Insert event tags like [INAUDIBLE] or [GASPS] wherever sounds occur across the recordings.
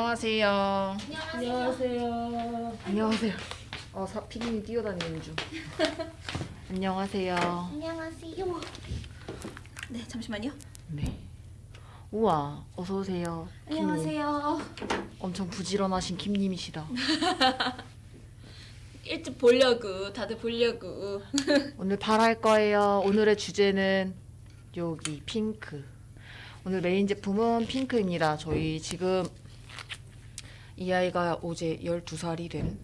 안녕하세요. 안녕하세요. 안녕하세요. 어, 사, 피디님 뛰어다니는 중. [LAUGHS] 안녕하세요. 안녕하세요. 네, 잠시만요. 네. 우와, 어서 오세요. 김님. 안녕하세요. 엄청 부지런하신 김님이시다. [LAUGHS] 일찍 보려고 다들 보려고. [LAUGHS] 오늘 발할 거예요. 오늘의 주제는 여기 핑크. 오늘 메인 제품은 핑크입니다. 저희 지금 이 아이가 어제 12살이 된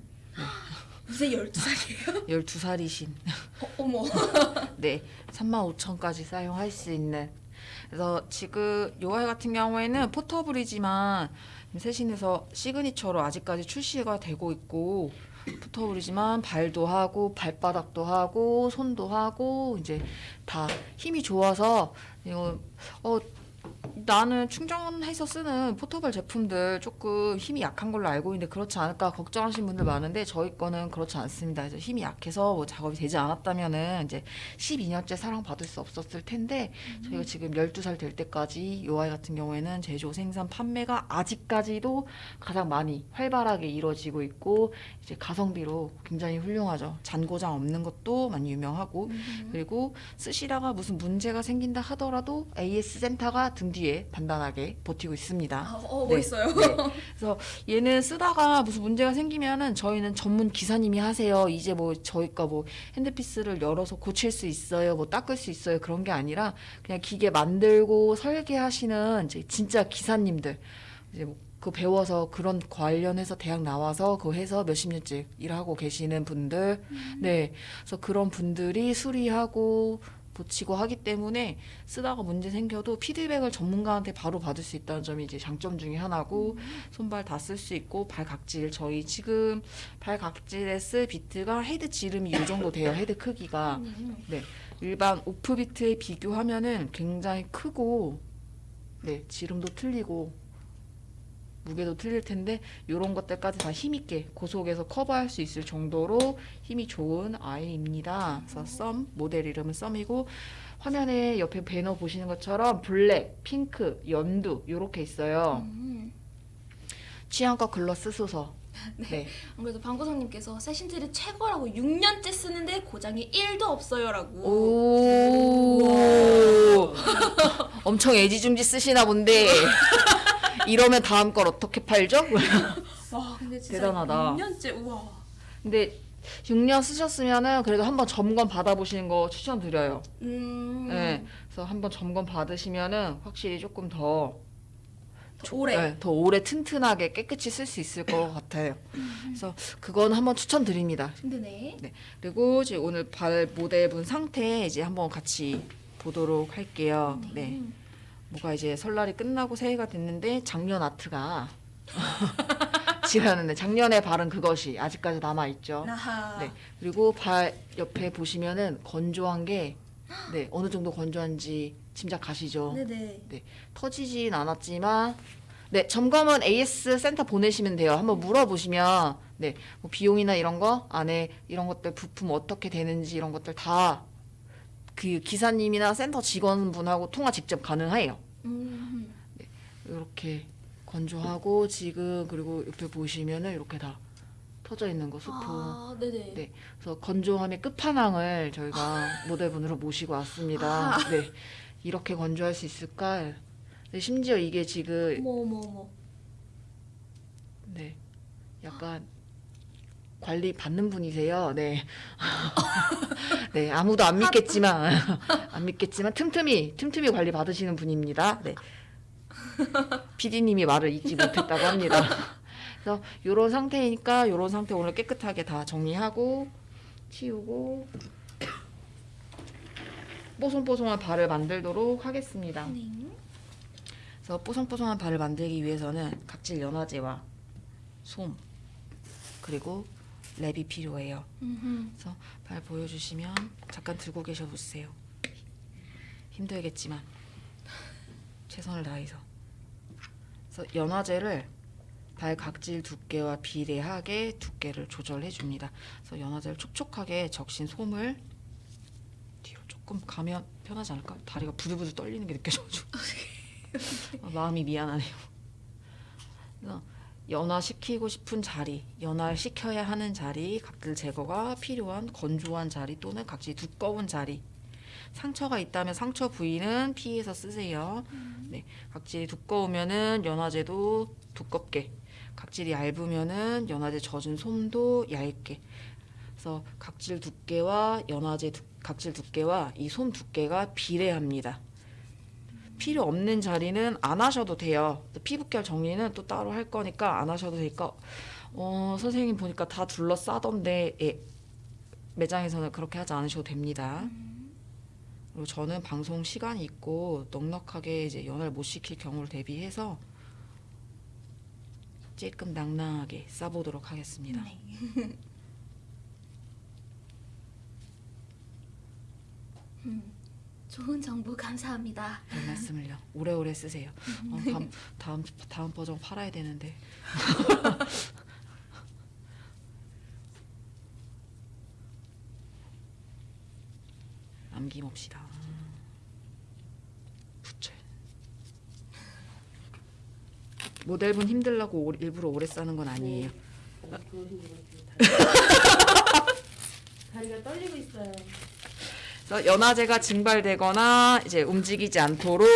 무슨 12살이에요? 12살이신 어, 어머. [LAUGHS] 네, 35,000까지 사용할 수 있는. 그래서 지금 요 아이 같은 경우에는 포터블이지만 세신에서 시그니처로 아직까지 출시가 되고 있고 포터블이지만 발도 하고 발바닥도 하고 손도 하고 이제 다 힘이 좋아서 이거 어 나는 충전해서 쓰는 포터블 제품들 조금 힘이 약한 걸로 알고 있는데 그렇지 않을까 걱정하시는 분들 많은데 저희 거는 그렇지 않습니다. 그래서 힘이 약해서 뭐 작업이 되지 않았다면은 이제 12년째 사랑받을 수 없었을 텐데 저희가 지금 12살 될 때까지 요 아이 같은 경우에는 제조 생산 판매가 아직까지도 가장 많이 활발하게 이루어지고 있고 이제 가성비로 굉장히 훌륭하죠. 잔고장 없는 것도 많이 유명하고 그리고 쓰시다가 무슨 문제가 생긴다 하더라도 AS 센터가 등 뒤에 단단하게 버티고 있습니다. 아, 어, 네. 멋있어요. 네. 그래서 얘는 쓰다가 무슨 문제가 생기면은 저희는 전문 기사님이 하세요. 이제 뭐 저희가 뭐 핸드피스를 열어서 고칠 수 있어요. 뭐 닦을 수 있어요. 그런 게 아니라 그냥 기계 만들고 설계하시는 이제 진짜 기사님들 이제 뭐 그 배워서 그런 관련해서 대학 나와서 그 해서 몇십 년째 일하고 계시는 분들 네 그래서 그런 분들이 수리하고 고치고 하기 때문에 쓰다가 문제 생겨도 피드백을 전문가한테 바로 받을 수 있다는 점이 이제 장점 중에 하나고 손발 다 쓸 수 있고 발 각질 저희 지금 발 각질에 쓸 비트가 헤드 지름이 이 정도 돼요 헤드 크기가. 네. 일반 off 비트에 비교하면은 굉장히 크고 네 지름도 틀리고 무게도 틀릴 텐데 이런 것들까지 다 힘있게 고속에서 커버할 수 있을 정도로 힘이 좋은 아이입니다. 그래서 썸 모델 이름은 썸이고 화면에 옆에 배너 보시는 것처럼 블랙, 핑크, 연두 이렇게 있어요. 음. 취향껏 글러 쓰소서. [LAUGHS] 네. 안 그래도 방구석님께서 세신들이 최고라고 6년째 쓰는데 고장이 1도 없어요라고. 오. [LAUGHS] 엄청 애지중지 쓰시나 본데. [LAUGHS] 이러면 다음 걸 어떻게 팔죠? 와, 근데 [LAUGHS] 진짜 대단하다. 6년째 우와. 근데 6년 쓰셨으면은 그래도 한번 점검 받아보시는 거 추천드려요. 음. 네. 그래서 한번 점검 받으시면은 확실히 조금 더 오래. 네, 더 오래 튼튼하게 깨끗이 쓸 수 있을 것 같아요. 그래서 그건 한번 추천드립니다. 힘드네. 네. 그리고 이제 오늘 발 모델분 상태 이제 한번 같이 보도록 할게요. 네. 뭐가 이제 설날이 끝나고 새해가 됐는데 작년 아트가 [LAUGHS] 지났는데 작년에 바른 그것이 아직까지 남아 있죠. 네. 그리고 발 옆에 보시면은 건조한 게 네, 어느 정도 건조한지 짐작 가시죠? 네네. 네, 터지진 않았지만 네, 점검은 AS 센터 보내시면 돼요. 한번 물어보시면 네, 뭐 비용이나 이런 거 안에 이런 것들 부품 어떻게 되는지 이런 것들 다 그 기사님이나 센터 직원분하고 통화 직접 가능해요. 음. 이렇게 건조하고 지금 그리고 옆에 보시면은 이렇게 다 터져 있는 거 수포. 아, 네네. 네. 그래서 건조함의 끝판왕을 저희가 [LAUGHS] 모델분으로 모시고 왔습니다. 네. 이렇게 건조할 수 있을까? 네, 심지어 이게 지금 어머 어머 어머. 네. 약간 관리 받는 분이세요. 네. [LAUGHS] 네, 아무도 안 믿겠지만 [LAUGHS] 안 믿겠지만 틈틈이 틈틈이 관리 받으시는 분입니다. 네. PD님이 말을 잊지 못했다고 합니다. [LAUGHS] 그래서 요런 상태이니까 요런 상태 오늘 깨끗하게 다 정리하고 치우고 뽀송뽀송한 발을 만들도록 하겠습니다. 네. 그래서 뽀송뽀송한 발을 만들기 위해서는 각질 연화제와 솜 그리고 랩이 필요해요. 음흠. 그래서 발 보여주시면 잠깐 들고 계셔 보세요. 힘들겠지만 최선을 다해서. 그래서 연화제를 발 각질 두께와 비례하게 두께를 조절해 줍니다. 그래서 연화제를 촉촉하게 적신 솜을 뒤로 조금 가면 편하지 않을까? 다리가 부들부들 떨리는 게 느껴져가지고 [LAUGHS] 아, 마음이 미안하네요. 그래서 연화시키고 싶은 자리, 연화시켜야 하는 자리, 각질 제거가 필요한 건조한 자리 또는 각질 두꺼운 자리. 상처가 있다면 상처 부위는 피해서 쓰세요. 네, 각질이 두꺼우면은 연화제도 두껍게, 각질이 얇으면은 연화제 젖은 솜도 얇게. 그래서 각질 두께와 연화제 두, 각질 두께와 이 솜 두께가 비례합니다. 필요 없는 자리는 안 하셔도 돼요. 또 피부결 정리는 또 따로 할 거니까 안 하셔도 되니까 어, 선생님 보니까 다 둘러싸던데 예, 매장에서는 그렇게 하지 않으셔도 됩니다. 그리고 저는 방송 시간이 있고 넉넉하게 이제 연화를 못 시킬 경우를 대비해서 조금 낭낭하게 싸보도록 하겠습니다. 네. [LAUGHS] 음, 좋은 정보 감사합니다. 별 말씀을요. 오래오래 쓰세요. 어, 다음 다음 다음 버전 팔아야 되는데. [LAUGHS] 남김없이다. 부채. 모델분 힘들라고 오- 일부러 오래 싸는 건 아니에요. 어, 그러신 것 같아요. [LAUGHS] 다리가 떨리고 있어요. 그래서 연화제가 증발되거나 이제 움직이지 않도록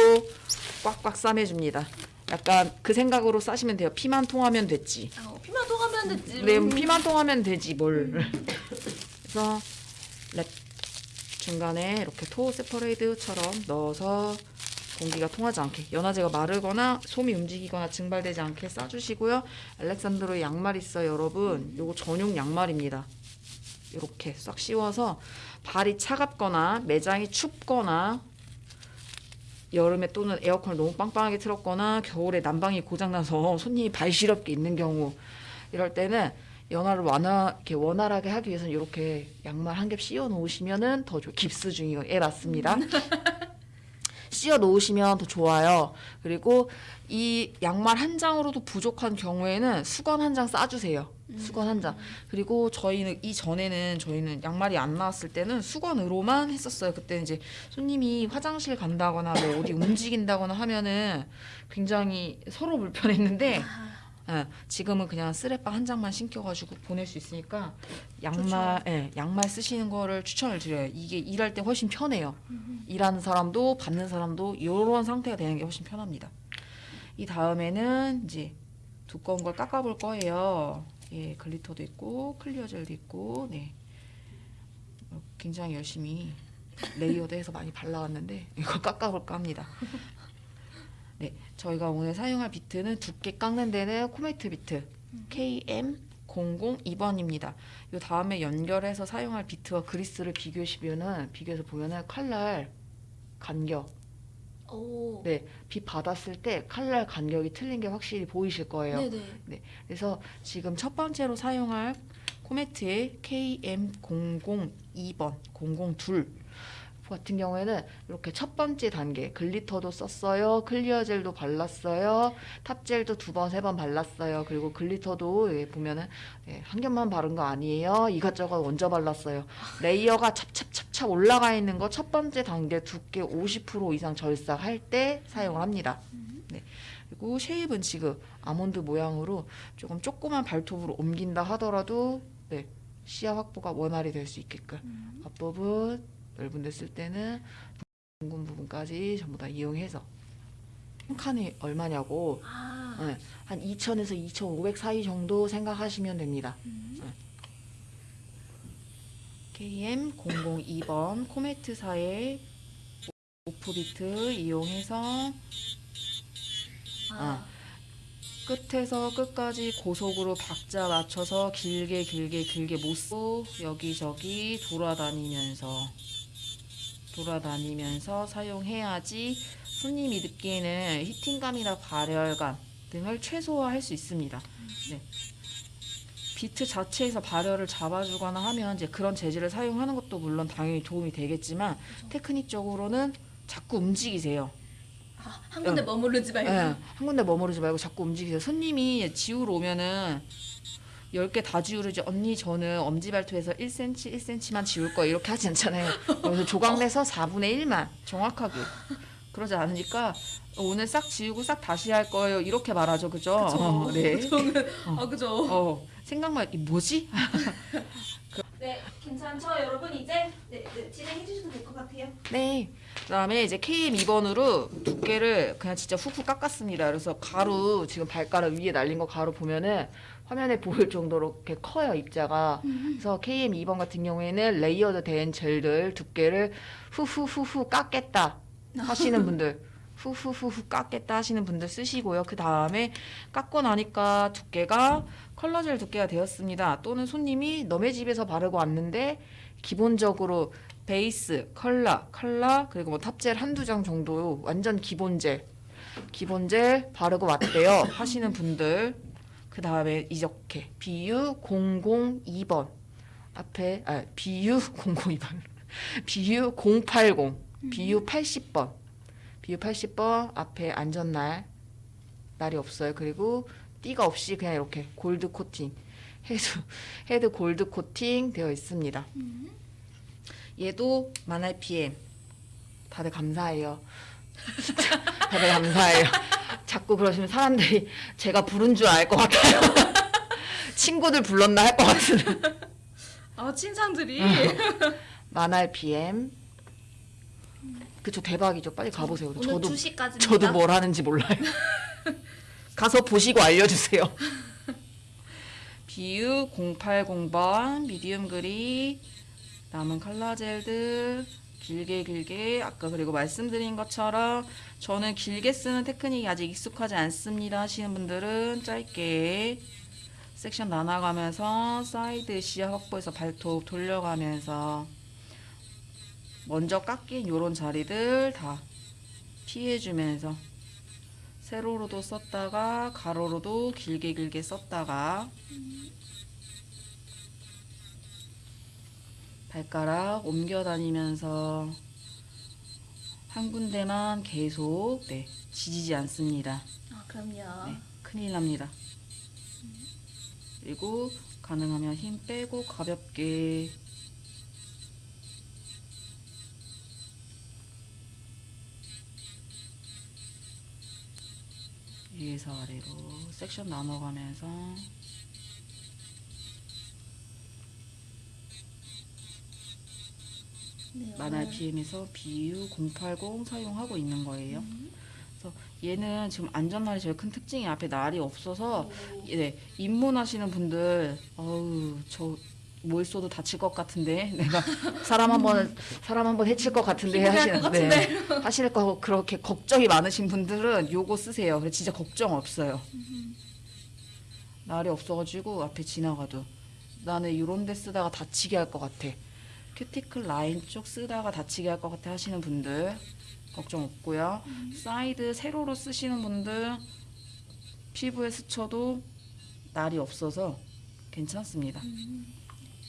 꽉꽉 싸매줍니다. 약간 그 생각으로 싸시면 돼요. 피만 통하면 됐지. 어, 피만 통하면 됐지. 네, 피만 통하면 되지 뭘. 그래서 랩 중간에 이렇게 토 세퍼레이드처럼 넣어서 공기가 통하지 않게 연화제가 마르거나 솜이 움직이거나 증발되지 않게 싸주시고요. 알렉산드로 양말 있어요, 여러분. 요거 전용 양말입니다. 이렇게 싹 씌워서 발이 차갑거나 매장이 춥거나 여름에 또는 에어컨을 너무 빵빵하게 틀었거나 겨울에 난방이 고장나서 손님이 발 시렵게 있는 경우 이럴 때는 연화를 완화 이렇게 원활하게 하기 위해서는 이렇게 양말 한 겹 씌워 놓으시면은 더 좋. 깁스 중이요. 예 맞습니다. [LAUGHS] 씌워 놓으시면 더 좋아요. 그리고 이 양말 한 장으로도 부족한 경우에는 수건 한 장 싸주세요. 수건 한 장. 그리고 저희는 이 전에는 저희는 양말이 안 나왔을 때는 수건으로만 했었어요. 그때 이제 손님이 화장실 간다거나 뭐 어디 움직인다거나 하면은 굉장히 서로 불편했는데 아, 예, 지금은 그냥 쓰레빠 한 장만 신겨가지고 보낼 수 있으니까 양말, 예, 양말 쓰시는 거를 추천을 드려요. 이게 일할 때 훨씬 편해요. 일하는 사람도 받는 사람도 이런 상태가 되는 게 훨씬 편합니다. 이 다음에는 이제 두꺼운 걸 깎아볼 거예요. 예, glitter도 있고 clear 젤도 있고, 네, 어, 굉장히 열심히 layered해서 많이 발라왔는데 이거 [LAUGHS] 깎아볼까 합니다. 네, 저희가 오늘 사용할 비트는 두께 깎는 데는 코메트 비트 KM 002번입니다. 요 다음에 연결해서 사용할 비트와 그리스를 비교시면은 비교해서 보면은 칼날 간격, 오. 네, 빛 받았을 때 칼날 간격이 틀린 게 확실히 보이실 거예요. 네네. 그래서 지금 첫 번째로 사용할 코메트의 KM002번 002 같은 경우에는 이렇게 첫 번째 단계 glitter도 썼어요 clear 젤도 발랐어요 top젤도 두 번 세 번 발랐어요. 그리고 glitter도 여기 보면은 예, 한 겹만 바른 거 아니에요? 이것저것 얹어 발랐어요. layer가 찹찹찹찹 올라가 있는 거 첫 번째 단계 두께 50% 이상 절삭할 때 사용을 합니다. 네. 그리고 shape은 지금 아몬드 모양으로 조금 조그만 발톱으로 옮긴다 하더라도 네, 시야 확보가 원활히 될 수 있게끔 앞부분 넓은 데 쓸 때는 둥근 부분까지 전부 다 이용해서 한 칸이 얼마냐고 아. 네, 한 2,000에서 2,500 사이 정도 생각하시면 됩니다. 네. KM002번 코메트사의 오프비트 이용해서 아. 끝에서 끝까지 고속으로 박자 맞춰서 길게 길게 길게 못 쓰고 여기저기 돌아다니면서 돌아다니면서 사용해야지 손님이 느끼는 히팅감이나 발열감 등을 최소화할 수 있습니다. 네. 비트 자체에서 발열을 잡아주거나 하면 이제 그런 재질을 사용하는 것도 물론 당연히 도움이 되겠지만 테크닉적으로는 자꾸 움직이세요. 아, 한 군데 머무르지 말고. 예, 한 군데 머무르지 말고 자꾸 움직이세요. 손님이 지우러 오면은 10개 다 지우르지 언니 저는 엄지발톱에서 1cm 1cm만 지울 거예요 이렇게 하지 않잖아요 그래서 조각 내서 4분의 1만 정확하게 그러지 않으니까 오늘 싹 지우고 싹 다시 할 거예요. 이렇게 말하죠, 그죠? 그쵸. 어, 네. [LAUGHS] 저는 아 그죠. 어, 생각만 이 뭐지? [LAUGHS] 네, 괜찮죠, 여러분 이제 네, 네, 진행해 주셔도 될 것 같아요. 네. 그다음에 이제 KM 2번으로 두께를 그냥 진짜 훅훅 깎았습니다. 그래서 가루 지금 발가락 위에 날린 거 가루 보면은 화면에 보일 정도로 이렇게 커요 입자가. 그래서 KM 2번 같은 경우에는 layered 된 젤들 두께를 후후후후 깎겠다 하시는 분들. 후후후후 깎겠다 하시는 분들 쓰시고요. 그 다음에 깎고 나니까 두께가 컬러젤 두께가 되었습니다. 또는 손님이 너네 집에서 바르고 왔는데 기본적으로 베이스, 컬러, 컬러 그리고 뭐 top젤 한두 장 정도 완전 기본 젤 기본 젤 바르고 왔대요 하시는 분들 그 다음에 이렇게 BU 002번. 앞에 아 BU 002번. BU 080 BU 80번. BU 80번 앞에 안전날 날이 없어요. 그리고 띠가 없이 그냥 이렇게 골드 코팅. 헤드 헤드 골드 코팅 되어 있습니다. 얘도 만화 PM 다들 감사해요. [LAUGHS] 다들 감사해요. 자꾸 그러시면 사람들이 [LAUGHS] 제가 부른 줄 알 것 같아요. [LAUGHS] 친구들 불렀나 할 것 같은 아 칭찬들이 만화 PM. 그쵸 대박이죠. 빨리 가보세요. 저도 2시까지입니다. 저도 뭘 하는지 몰라요. [LAUGHS] 가서 보시고 알려주세요. 비유 080번 미디움 그리 남은 컬러 젤들 길게 길게 아까 그리고 말씀드린 것처럼 저는 길게 쓰는 테크닉이 아직 익숙하지 않습니다. 하시는 분들은 짧게 섹션 나눠가면서 사이드 시야 확보해서 발톱 돌려가면서 먼저 깎인 요런 자리들 다 피해주면서 세로로도 썼다가 가로로도 길게 길게 썼다가 발가락 옮겨 다니면서 한 군데만 계속 네, 지지지 않습니다. 아 그럼요. 네, 큰일 납니다. 그리고 가능하면 힘 빼고 가볍게 위에서 아래로 섹션 나눠가면서 네, 만화 오늘 PM에서 BU 080 사용하고 있는 거예요. 그래서 얘는 지금 안전날이 제일 큰 특징이 앞에 날이 없어서 오, 네, 입문하시는 분들 어우 저 뭘 써도 다칠 것 같은데 [LAUGHS] 내가 사람 한번 사람 한번 해칠 것 같은데 피곤할 하시는 것 네, 하실 거 그렇게 걱정이 많으신 분들은 요거 쓰세요. 그래 진짜 걱정 없어요. 날이 없어가지고 앞에 지나가도 나는 이런 데 쓰다가 다치게 할 것 같아. 큐티클 라인 쪽 쓰다가 다치게 할 것 같아 하시는 분들 걱정 없고요. 사이드 세로로 쓰시는 분들 피부에 스쳐도 날이 없어서 괜찮습니다.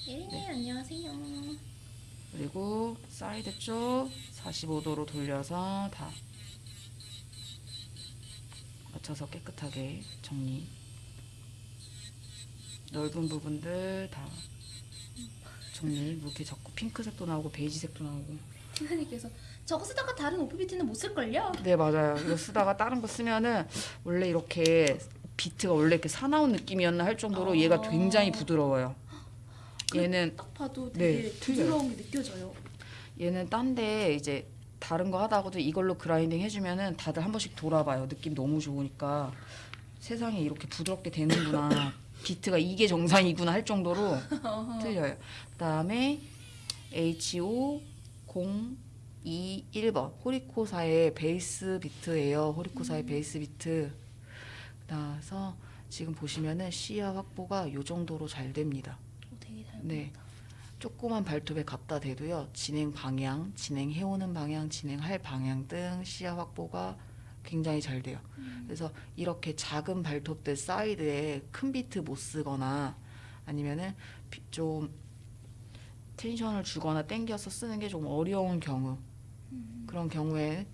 예린이 안녕하세요. 그리고 사이드 쪽 45도로 돌려서 다 맞춰서 깨끗하게 정리. 넓은 부분들 다 정리. 뭐 이렇게 자꾸 핑크색도 나오고 베이지색도 나오고. 팀장님께서 저거 쓰다가 다른 오프비트는 못 쓸걸요? 네 맞아요. 이거 쓰다가 다른 거 쓰면은 원래 이렇게 비트가 원래 이렇게 사나운 느낌이었나 할 정도로 아. 얘가 굉장히 부드러워요. 얘는 딱 봐도 네, 되게 틀려요. 부드러운 게 느껴져요. 얘는 딴 데 이제 다른 거 하다가도 이걸로 그라인딩 해주면은 다들 한 번씩 돌아봐요. 느낌 너무 좋으니까 세상에 이렇게 부드럽게 되는구나. [LAUGHS] 비트가 이게 정상이구나 할 정도로 틀려요. 그 다음에 HO 021번 호리코사의 베이스 비트예요. 호리코사의 베이스 비트. 그래서 지금 보시면은 시야 확보가 요 정도로 잘 됩니다. 네. 조그만 발톱에 갖다 대도요. 진행 방향, 진행해오는 방향, 진행할 방향 등 시야 확보가 굉장히 잘 돼요. 그래서 이렇게 작은 발톱들 사이드에 큰 비트 못 쓰거나 아니면은 비- 좀 텐션을 주거나 땡겨서 쓰는 게 좀 어려운 경우 그런 경우에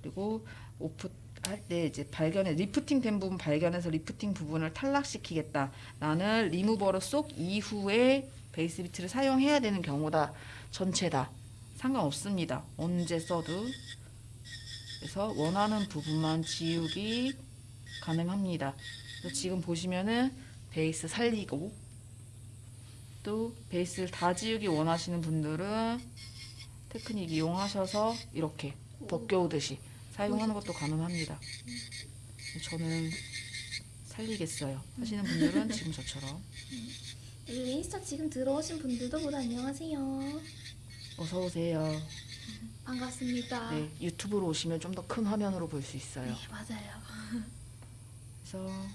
그리고 off 할때 이제 발견해 리프팅 된 부분 발견해서 리프팅 부분을 탈락시키겠다. 나는 리무버를 soak 이후에 베이스 비트를 사용해야 되는 경우다. 전체 다 상관없습니다. 언제 써도 그래서 원하는 부분만 지우기 가능합니다. 지금 보시면은 베이스 살리고 또 베이스를 다 지우기 원하시는 분들은 테크닉 이용하셔서 이렇게 벗겨오듯이 사용하는 것도 가능합니다. 저는 살리겠어요. 하시는 분들은 지금 저처럼 여기 인스타 지금 들어오신 분들도 모두 안녕하세요. 어서 오세요. 반갑습니다. 네, 유튜브로 오시면 좀 더 큰 화면으로 볼 수 있어요. 네, 맞아요. 그래서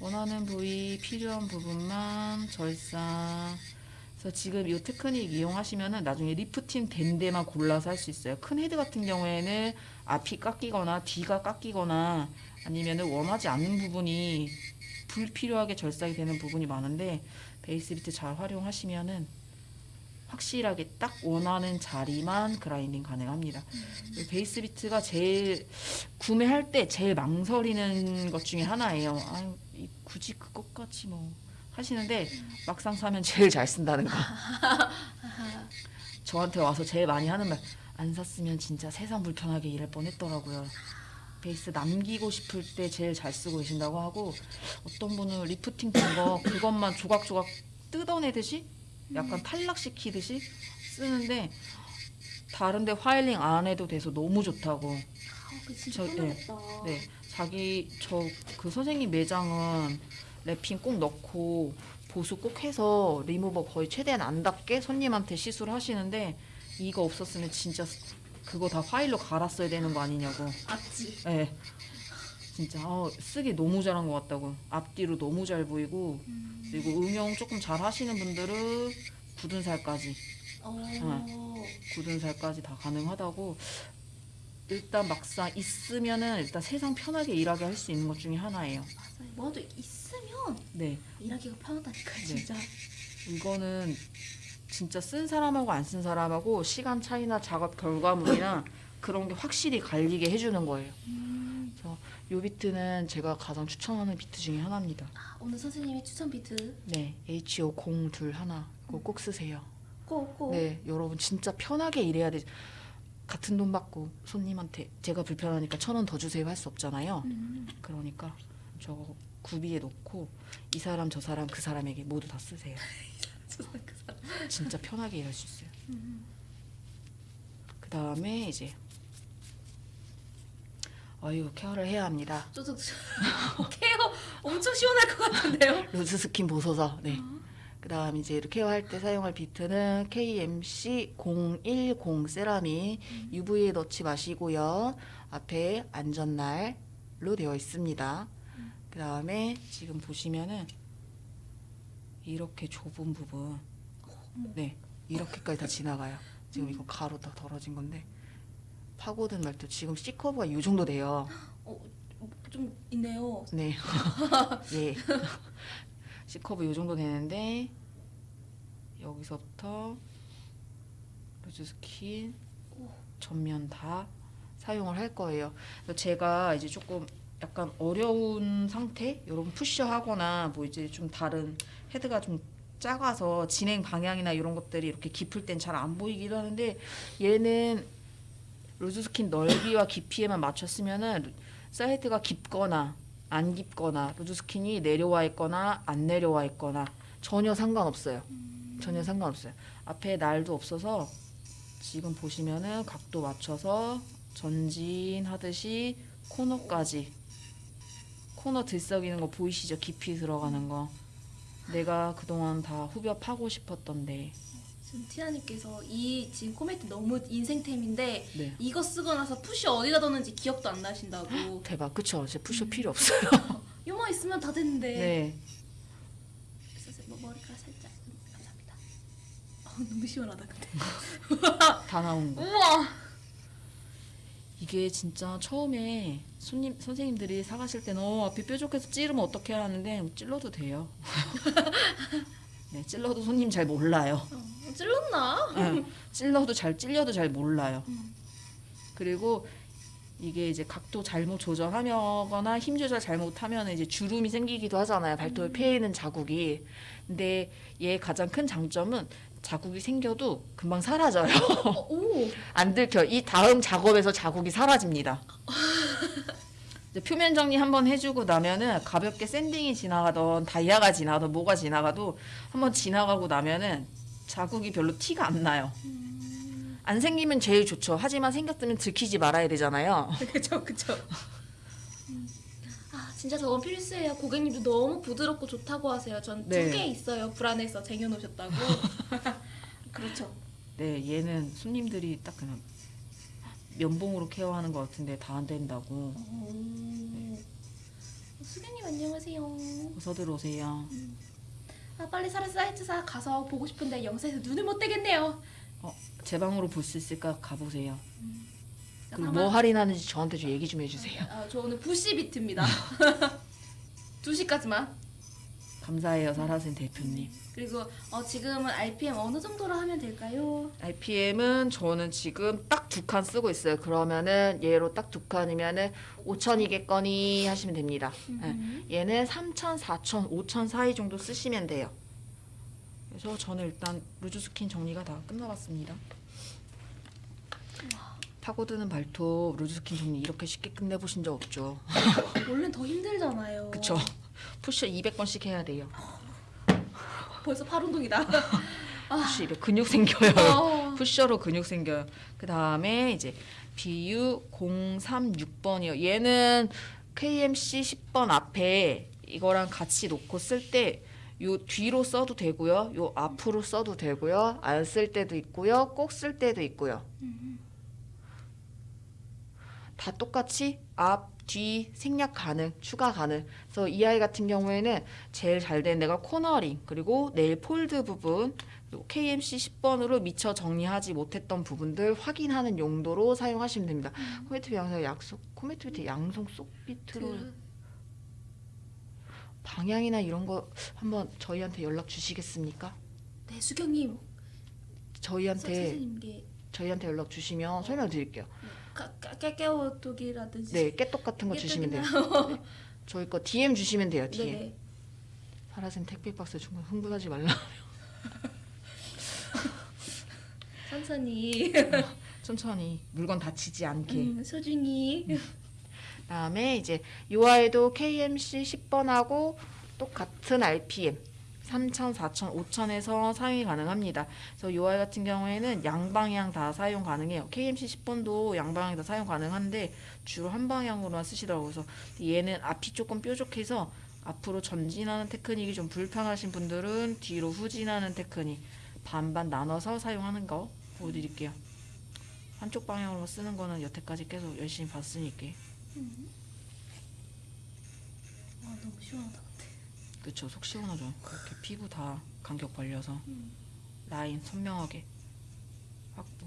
원하는 부위 필요한 부분만 절삭. 그래서 지금 이 테크닉 이용하시면은 나중에 리프팅 된 데만 골라서 할 수 있어요. 큰 헤드 같은 경우에는 앞이 깎이거나 뒤가 깎이거나 아니면은 원하지 않는 부분이 불필요하게 절삭이 되는 부분이 많은데 베이스 비트 잘 활용하시면은 확실하게 딱 원하는 자리만 그라인딩 가능합니다. 이 베이스 비트가 제일 구매할 때 제일 망설이는 것 중에 하나예요. 아유, 이- 굳이 그것까지 뭐 하시는데 막상 사면 제일 잘 쓴다는 거. 저한테 와서 제일 많이 하는 말. 안 샀으면 진짜 세상 불편하게 일할 뻔했더라고요. 베이스 남기고 싶을 때 제일 잘 쓰고 계신다고 하고 어떤 분은 리프팅 된거 그것만 조각조각 뜯어내듯이 약간 탈락시키듯이 쓰는데 다른데 filing 안 해도 돼서 너무 좋다고. 아, 그 진짜 저- 네. 네, 자기 저 그 선생님 매장은 wrapping 꼭 넣고 보수 꼭 해서 리무버 거의 최대한 안 닿게 손님한테 시술 하시는데 이거 없었으면 진짜 그거 다 파일로 갈았어야 되는 거 아니냐고. 맞지. 네. 진짜 어, 쓰기 너무 잘한 것 같다고. 앞뒤로 너무 잘 보이고 그리고 응용 조금 잘 하시는 분들은 굳은 살까지 어. 굳은 살까지 다 가능하다고. 일단 막상 있으면은 일단 세상 편하게 일하게 할 수 있는 것 중에 하나예요. 맞아요. 뭐라도 있으면 네. 일하기가 편하다니까 네. 진짜. 이거는 진짜 쓴 사람하고 안 쓴 사람하고 시간 차이나 작업 결과물이나 [COUGHS] 그런 게 확실히 갈리게 해주는 거예요. 음. 그래서 요 비트는 제가 가장 추천하는 비트 중에 하나입니다. 아, 오늘 선생님의 추천 비트 네, HO 021 그거 꼭 쓰세요. 꼭 꼭. 네, 여러분 진짜 편하게 일해야 돼. 같은 돈 받고 손님한테 제가 불편하니까 천 원 더 주세요 할 수 없잖아요. 음. 그러니까 저거 구비해 놓고 이 사람 저 사람 그 사람에게 모두 다 쓰세요. [LAUGHS] 그. 진짜 편하게 일할 수 있어요. 음. 그 다음에 이제 어이구 케어를 해야 합니다. 저도 [LAUGHS] 케어 엄청 시원할 것 같은데요. [LAUGHS] loose skin 보소서. 네. 그 다음 이제 이렇게 케어할 때 사용할 비트는 KMC 010 세라믹 UV에 넣지 마시고요. 앞에 안전날로 되어 있습니다. 그 다음에 지금 보시면은 이렇게 좁은 부분, 네 이렇게까지 다 지나가요. 지금 이거 가로 다 덜어진 건데 파고든 말도 지금 C 커브가 이 정도 돼요. 어, 좀 있네요. 네. [LAUGHS] 예. C커브 요 정도 되는데 여기서부터 loose skin 전면 다 사용을 할 거예요. 제가 이제 조금 약간 어려운 상태, 여러분 pusher하거나 뭐 이제 좀 다른 헤드가 좀 작아서 진행 방향이나 이런 것들이 이렇게 깊을 땐 잘 안 보이기도 하는데 얘는 loose skin 넓이와 깊이에만 맞췄으면은 사이드가 깊거나 안 깊거나 loose skin이 내려와 있거나 안 내려와 있거나 전혀 상관없어요. 전혀 상관없어요. 앞에 날도 없어서 지금 보시면은 각도 맞춰서 전진하듯이 코너까지 코너 들썩이는 거 보이시죠? 깊이 들어가는 거. 내가 그동안 다 후벼 파고 싶었던데. 지금 티나님께서 이 지금 코멘트 너무 인생템인데 네. 이거 쓰고 나서 푸시 어디다 뒀는지 기억도 안 나신다고. [GASPS] 대박. 그쵸? 이제 푸셔 필요 없어요. [LAUGHS] 요만 있으면 다 됐는데. 네. 그래서 뭐 머리카락 살짝 음, 감사합니다. 아, 너무 시원하다 근데. [LAUGHS] 다 나온 거. 우와. 이게 진짜 처음에 손님 선생님들이 사가실 때는 어, 앞이 뾰족해서 찌르면 어떻게 하는데 찔러도 돼요. [LAUGHS] 네, 찔러도 손님 잘 몰라요. 어, 찔렀나? 네, 찔러도 잘 찔려도 잘 몰라요. 음. 그리고 이게 이제 각도 잘못 조절하거나 힘 조절 잘못하면 이제 주름이 생기기도 하잖아요. 발톱에 패이는 자국이. 근데 얘 가장 큰 장점은 자국이 생겨도 금방 사라져요. 어, 오. [LAUGHS] 안 들켜. 이 다음 작업에서 자국이 사라집니다. [LAUGHS] 표면 정리 한번 해주고 나면은 가볍게 샌딩이 지나가던 다이아가 지나가던 뭐가 지나가도 한번 지나가고 나면은 자국이 별로 티가 안 나요. 안 생기면 제일 좋죠. 하지만 생겼으면 들키지 말아야 되잖아요. [LAUGHS] 그쵸 그쵸. 아 진짜 저건 필수예요. 고객님도 너무 부드럽고 좋다고 하세요. 전두 네. 개 있어요. 불안해서 쟁여놓으셨다고. [LAUGHS] 그렇죠. 네, 얘는 손님들이 딱 그냥 면봉으로 케어하는 것 같은데 다 안 된다고. 오. 수경님 안녕하세요. 어서 들어오세요. 아 빨리 사라 사이트사 가서 보고 싶은데 영상에서 눈을 못 떼겠네요. 제 방으로 볼 수 있을까 가보세요. 그리고 아마- 뭐 할인하는지 저한테 좀 얘기 좀 해주세요. 아, 저 오늘 부시 비트입니다. [LAUGHS] 2시까지만. 감사해요, 사라센 대표님. 그리고 어, 지금은 RPM 어느 정도로 하면 될까요? RPM은 저는 지금 딱 두 칸 쓰고 있어요. 그러면은 얘로 딱 두 칸이면은 5천이겠거니 하시면 됩니다. 음. 네. 얘는 3천, 4천, 5천 사이 정도 쓰시면 돼요. 그래서 저는 일단 loose skin 정리가 다 끝내봤습니다. 파고드는 발톱 loose skin 정리 이렇게 쉽게 끝내보신 적 없죠? 원래는 더 힘들잖아요. [LAUGHS] 그쵸? push 200번씩 해야 돼요. [LAUGHS] 벌써 팔 운동이다. [LAUGHS] push 200 근육 생겨요. 어. [LAUGHS] pusher로 근육 생겨요. 그 다음에 이제 BU 036번이요. 얘는 KMC 10번 앞에 이거랑 같이 놓고 쓸 때 요 뒤로 써도 되고요. 요 앞으로 써도 되고요. 안 쓸 때도 있고요. 꼭 쓸 때도 있고요. 다 똑같이 앞, 뒤 생략 가능, 추가 가능. 그래서 이 아이 같은 경우에는 제일 잘된 데가 코너링 그리고 네일 폴드 부분 그리고 KMC 10번으로 미처 정리하지 못했던 부분들 확인하는 용도로 사용하시면 됩니다. 코메트 양성 약속 코메트 밑에 양성 속 비트로 방향이나 이런 거 한번 저희한테 연락 주시겠습니까? 네 수경님 저희한테 저희한테 연락 주시면 설명 드릴게요. 깨깨오뚜기라든지 네, 깨똑 같은 거 주시면 돼요. 네. 저희 거 DM 주시면 돼요. DM. 네네. 파라센 택배 박스 중간 흥분하지 말라. [LAUGHS] 천천히 [LAUGHS] 천천히 물건 다치지 않게. 음, 소중히 다음에 이제 UI도 KMC 10번하고 똑같은 RPM 3,000, 4,000, 5,000에서 사용이 가능합니다. 그래서 UI 같은 경우에는 양방향 다 사용 가능해요. KMC 10번도 양방향 다 사용 가능한데 주로 한 방향으로만 쓰시더라고요. 그래서 얘는 앞이 조금 뾰족해서 앞으로 전진하는 테크닉이 좀 불편하신 분들은 뒤로 후진하는 테크닉 반반 나눠서 사용하는 거 보여드릴게요. 한쪽 방향으로 쓰는 거는 여태까지 계속 열심히 봤으니까. 와 너무 시원하다 그쵸. 속 시원하죠. 이렇게 피부 다 간격 벌려서 라인 선명하게 확보.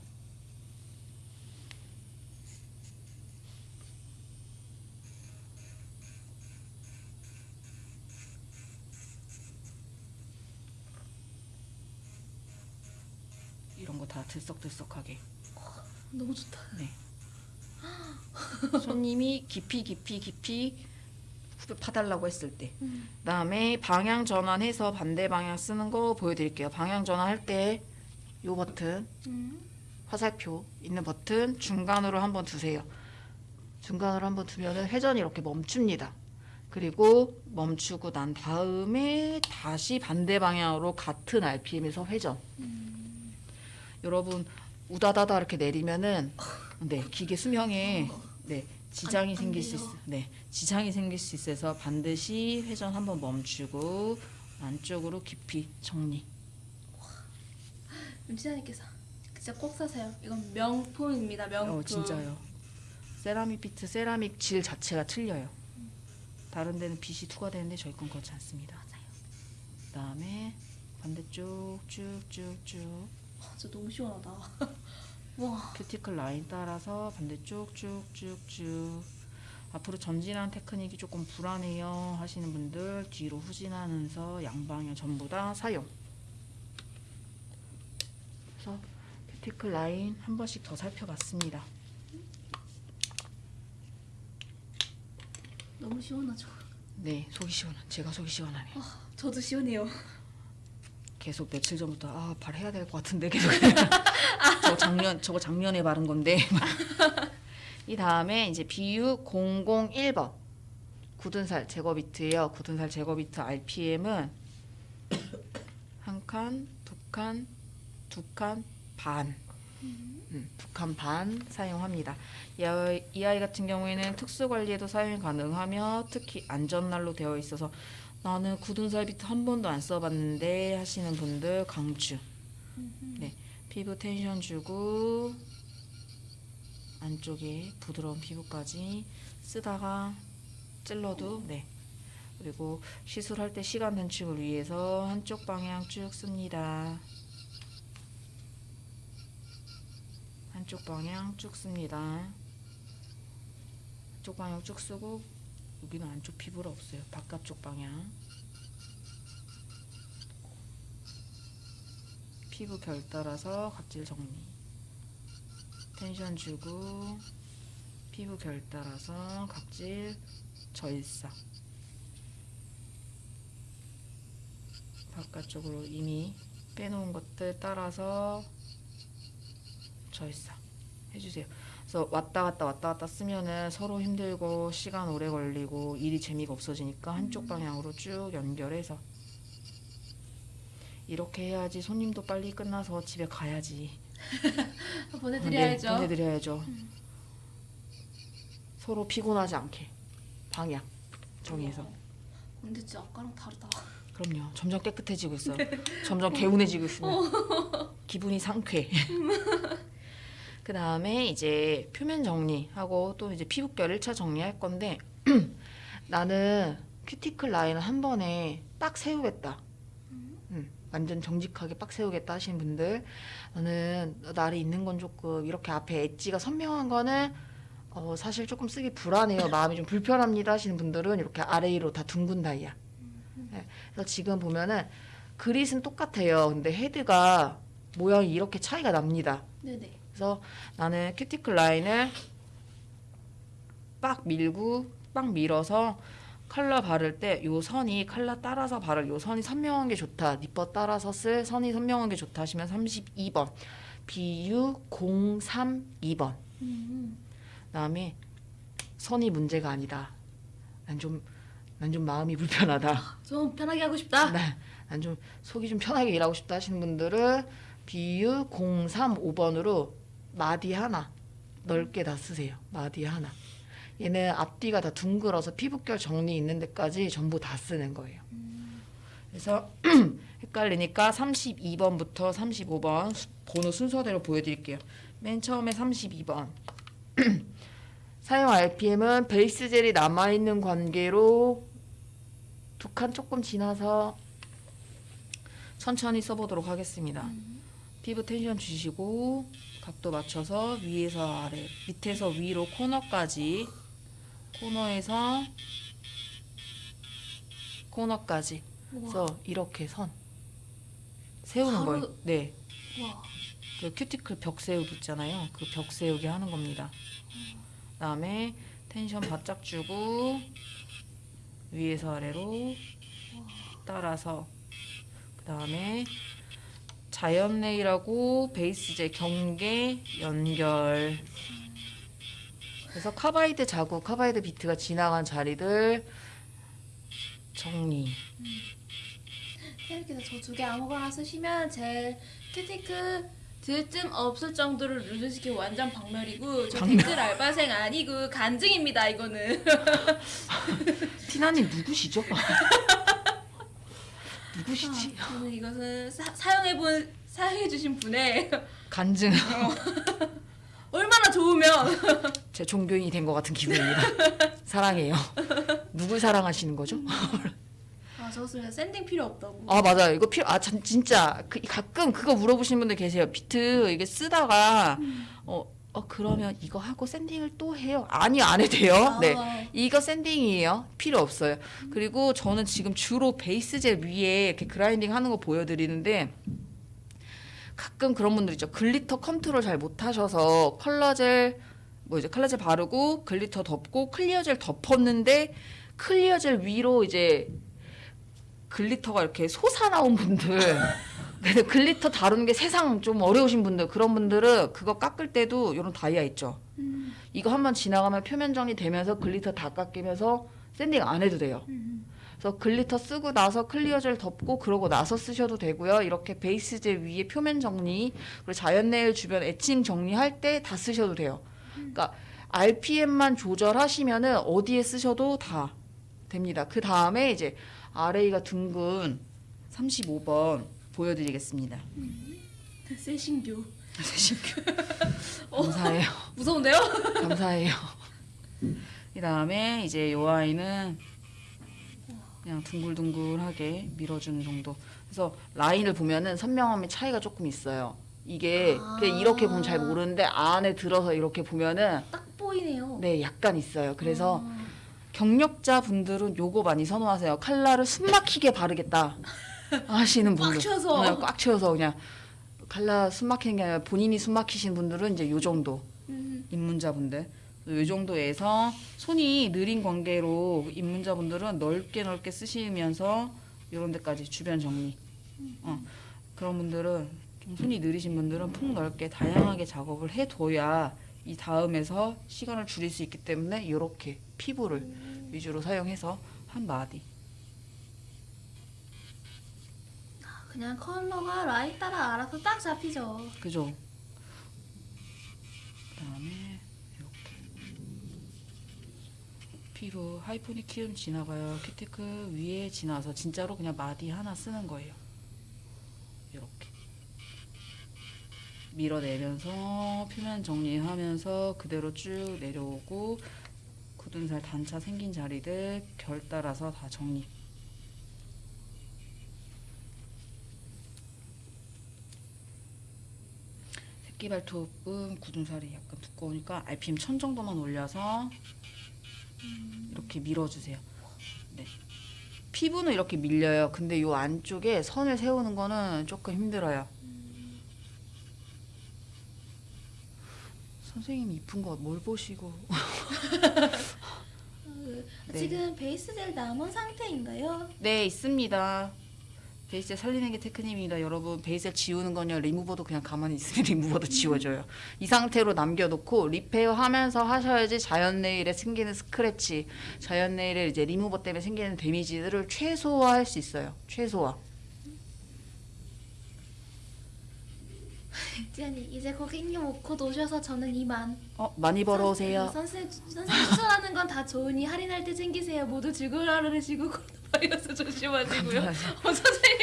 이런 거 다 들썩들썩하게. 너무 좋다. 네. 손님이 깊이 깊이 깊이 파달라고 했을 때 음. 그다음에 방향 전환해서 반대 방향 쓰는 거 보여드릴게요. 방향 전환할 때 요 버튼 음. 화살표 있는 버튼 중간으로 한번 두세요. 중간으로 한번 두면은 회전이 이렇게 멈춥니다. 그리고 멈추고 난 다음에 다시 반대 방향으로 같은 RPM에서 회전. 여러분 우다다다 이렇게 내리면은 네 기계 수명에 네 지장이 안 생길 수 돼요. 있어. 네 지장이 생길 수 있어서 반드시 회전 한번 멈추고 안쪽으로 깊이 정리. 윤지아님께서 진짜 꼭 사세요 이건 명품입니다 명품 어 진짜요. 세라믹 비트 세라믹 질 자체가 틀려요. 다른 데는 빛이 투과되는데 저희 건 그렇지 않습니다. 맞아요 그다음에 반대쪽 쭉쭉쭉 아, 진짜 너무 시원하다 [LAUGHS] 와 큐티클 라인 따라서 반대쪽 쭉쭉쭉 앞으로 전진하는 테크닉이 조금 불안해요 하시는 분들 뒤로 후진하면서 양방향 전부 다 사용. 그래서 큐티클 라인 한 번씩 더 살펴봤습니다. 너무 시원하죠 네, 속이 시원한 제가 속이 시원하네요. 저도 시원해요 계속 며칠 전부터 아 발 해야 될 것 같은데 계속 [LAUGHS] 저 작년 저거 작년에 바른 건데 [LAUGHS] 이 다음에 이제 BU 001번 굳은 살 제거 비트예요. 굳은 살 제거 비트 RPM은 한 칸, 두 칸, 두 칸 반. 음, 두칸반 사용합니다. 이 아이, 이 아이 같은 경우에는 특수 관리에도 사용이 가능하며 특히 안전날로 되어 있어서 나는 굳은 살 비트 한 번도 안 써봤는데 하시는 분들 강추. 네, 피부 텐션 주고 안쪽에 부드러운 피부까지 쓰다가 찔러도 네. 그리고 시술할 때 시간 단축을 위해서 한쪽 방향 쭉 씁니다. 한쪽 방향 쭉 씁니다. 한쪽 방향 쭉 쓰고 여기는 안쪽 피부가 없어요. 바깥쪽 방향. 피부 결 따라서 각질 정리. 텐션 주고 피부 결 따라서 각질 절삭. 바깥쪽으로 이미 빼놓은 것들 따라서 절삭 해주세요. 그래서 왔다 갔다 왔다 갔다 쓰면은 서로 힘들고 시간 오래 걸리고 일이 재미가 없어지니까 한쪽 방향으로 쭉 연결해서 이렇게 해야지 손님도 빨리 끝나서 집에 가야지. [LAUGHS] 보내드려야죠. 네, 보내드려야죠. 서로 피곤하지 않게 방향 정해서. 근데 진짜 아까랑 다르다. 그럼요. 점점 깨끗해지고 있어요. [LAUGHS] 점점 개운해지고 있습니다. [LAUGHS] 기분이 상쾌. 그 다음에 이제 표면 정리하고 또 이제 피부결 1차 정리할 건데 [CLEARS THROAT] 나는 큐티클 라인을 한 번에 딱 세우겠다. 음, 완전 정직하게 빡 세우겠다 하시는 분들 나는 날이 있는 건 조금 이렇게 앞에 엣지가 선명한 거는 어, 사실 조금 쓰기 불안해요. 마음이 좀 불편합니다 하시는 분들은 이렇게 아래 위로 다 둥근 다이아. 네, 그래서 지금 보면은 grit은 똑같아요. 근데 헤드가 모양이 이렇게 차이가 납니다. 네네. 그래서 나는 큐티클 라인을 빡 밀고 빡 밀어서 컬러 바를 때 요 선이 컬러 따라서 바를 요 선이 선명한 게 좋다. 니퍼 따라서 쓸 선이 선명한 게 좋다 하시면 32번 BU 032번 음. 그다음에 선이 문제가 아니다. 난 좀 난 좀 마음이 불편하다. [LAUGHS] 좀 편하게 하고 싶다. 난좀 속이 좀 편하게 일하고 싶다 하시는 분들은 BU 035번으로 마디 하나 넓게 다 쓰세요. 마디 하나. 얘는 앞뒤가 다 둥글어서 피부결 정리 있는 데까지 전부 다 쓰는 거예요. 그래서 [CLEARS THROAT] 헷갈리니까 32번부터 35번 수- 번호 순서대로 보여드릴게요. 맨 처음에 32번. [CLEARS THROAT] 사용 RPM은 베이스 젤이 남아있는 관계로 두 칸 조금 지나서 천천히 써보도록 하겠습니다. 피부 텐션 주시고 각도 맞춰서 위에서 아래, 밑에서 위로 코너까지 코너에서 코너까지 그래서 이렇게 선 세우는 바로- 거예요. 네. 와. 그 큐티클 벽 세우기 있잖아요. 그 벽 세우기 하는 겁니다. 그 다음에 텐션 바짝 주고 위에서 아래로 따라서 그 다음에 자연 네일하고 베이스제 경계 연결 그래서 카바이드 자국, 카바이드 비트가 지나간 자리들 정리. 이렇게 저두 개 아무거나 쓰시면 제 큐티클 들뜸 없을 정도로 loose skin 완전 박멸이고 저 박멸. 댓글 알바생 아니고 간증입니다 이거는 [LAUGHS] 티나님 누구시죠? [LAUGHS] 누구시지? 아, 저는 이것은 사, 사용해본 사용해주신 분의 간증. [LAUGHS] 얼마나 좋으면 [LAUGHS] 제 종교인이 된 것 같은 기분입니다. 사랑해요. 누굴 사랑하시는 거죠? 아 저는 샌딩 필요 없다고 아 맞아요. 이거 필요. 아 참, 진짜 그, 가끔 그거 물어보시는 분들 계세요. 비트 이게 쓰다가 어, 어 그러면 이거 하고 sanding을 또 해요? 아니요 안 해도 돼요. 아. 네. 이거 sanding이에요. 필요 없어요. 그리고 저는 지금 주로 베이스 젤 위에 이렇게 grinding 하는 거 보여드리는데 가끔 그런 분들 있죠. glitter 컨트롤 잘 못하셔서 컬러젤 뭐 이제 컬러젤 바르고 glitter 덮고 clear젤 덮었는데 clear젤 위로 이제 glitter가 이렇게 솟아 나온 분들 [LAUGHS] 그래서 glitter 다루는 게 세상 좀 어려우신 분들 그런 분들은 그거 깎을 때도 이런 다이아 있죠. 음. 이거 한번 지나가면 표면 정리 되면서 glitter 다 깎이면서 sanding 안 해도 돼요. 음. 그래서 glitter 쓰고 나서 clear 젤 덮고 그러고 나서 쓰셔도 되고요. 이렇게 베이스 젤 위에 표면 정리 그리고 자연 네일 주변 에칭 정리할 때 다 쓰셔도 돼요. 그러니까 RPM만 조절하시면은 어디에 쓰셔도 다 됩니다. 그 다음에 이제 RA가 둥근 35번 보여드리겠습니다. 세신교. [LAUGHS] 감사해요. 무서운데요? 감사해요. 그 다음에 이제 요 아이는 그냥 둥글둥글하게 밀어주는 정도. 그래서 라인을 보면은 선명함의 차이가 조금 있어요. 이게 아. 그냥 이렇게 보면 잘 모르는데 안에 들어서 이렇게 보면은 딱 보이네요. 네 약간 있어요. 그래서 아. 경력자 분들은 요거 많이 선호하세요. 칼라를 숨막히게 바르겠다 하시는 분들. 꽉 채워서. 네, 꽉 채워서 그냥 칼라 숨막히는 게 아니라 본인이 숨막히신 분들은 이제 요 정도. 음. 입문자분들 이 정도에서 손이 느린 관계로 입문자분들은 넓게 넓게 쓰시면서 이런 데까지 주변 정리 어, 그런 분들은 좀 손이 느리신 분들은 폭 넓게 다양하게 작업을 해둬야 이 다음에서 시간을 줄일 수 있기 때문에 이렇게 피부를 위주로 사용해서 한 마디 그냥 컬러가 라인 따라 알아서 딱 잡히죠. 그죠? 그다음에 이렇게 피부 하이포닉 키움 지나가요. 큐티클 위에 지나서 진짜로 그냥 마디 하나 쓰는 거예요. 이렇게 밀어내면서 표면 정리하면서 그대로 쭉 내려오고 굳은 살 단차 생긴 자리들 결 따라서 다 정리. 새끼 발톱은 굳은 살이 약간 두꺼우니까 RPM 1000 정도만 올려서 이렇게 밀어주세요. 네. 피부는 이렇게 밀려요. 근데 이 안쪽에 선을 세우는 거는 조금 힘들어요. 선생님 이쁜 거 뭘 보시고 [LAUGHS] 네. 지금 베이스 젤 남은 상태인가요? 네 있습니다. 베이스 살리는 게 테크닉입니다. 여러분 베이스 지우는 건요 리무버도 그냥 가만히 있으면 [LAUGHS] 리무버도 지워져요. 이 상태로 남겨놓고 repair 하면서 하셔야지 자연 네일에 생기는 스크래치, 자연 네일에 이제 리무버 때문에 생기는 damage들을 최소화할 수 있어요. 최소화. [LAUGHS] 지안이 이제 고객님 곧 오셔서 저는 이만. 어 많이 벌어오세요. 선생님 선생님 추천하는 건 다 좋으니 할인할 때 챙기세요. 모두 즐거워하시고 [LAUGHS] 코로나 바이러스 조심하시고요. 어,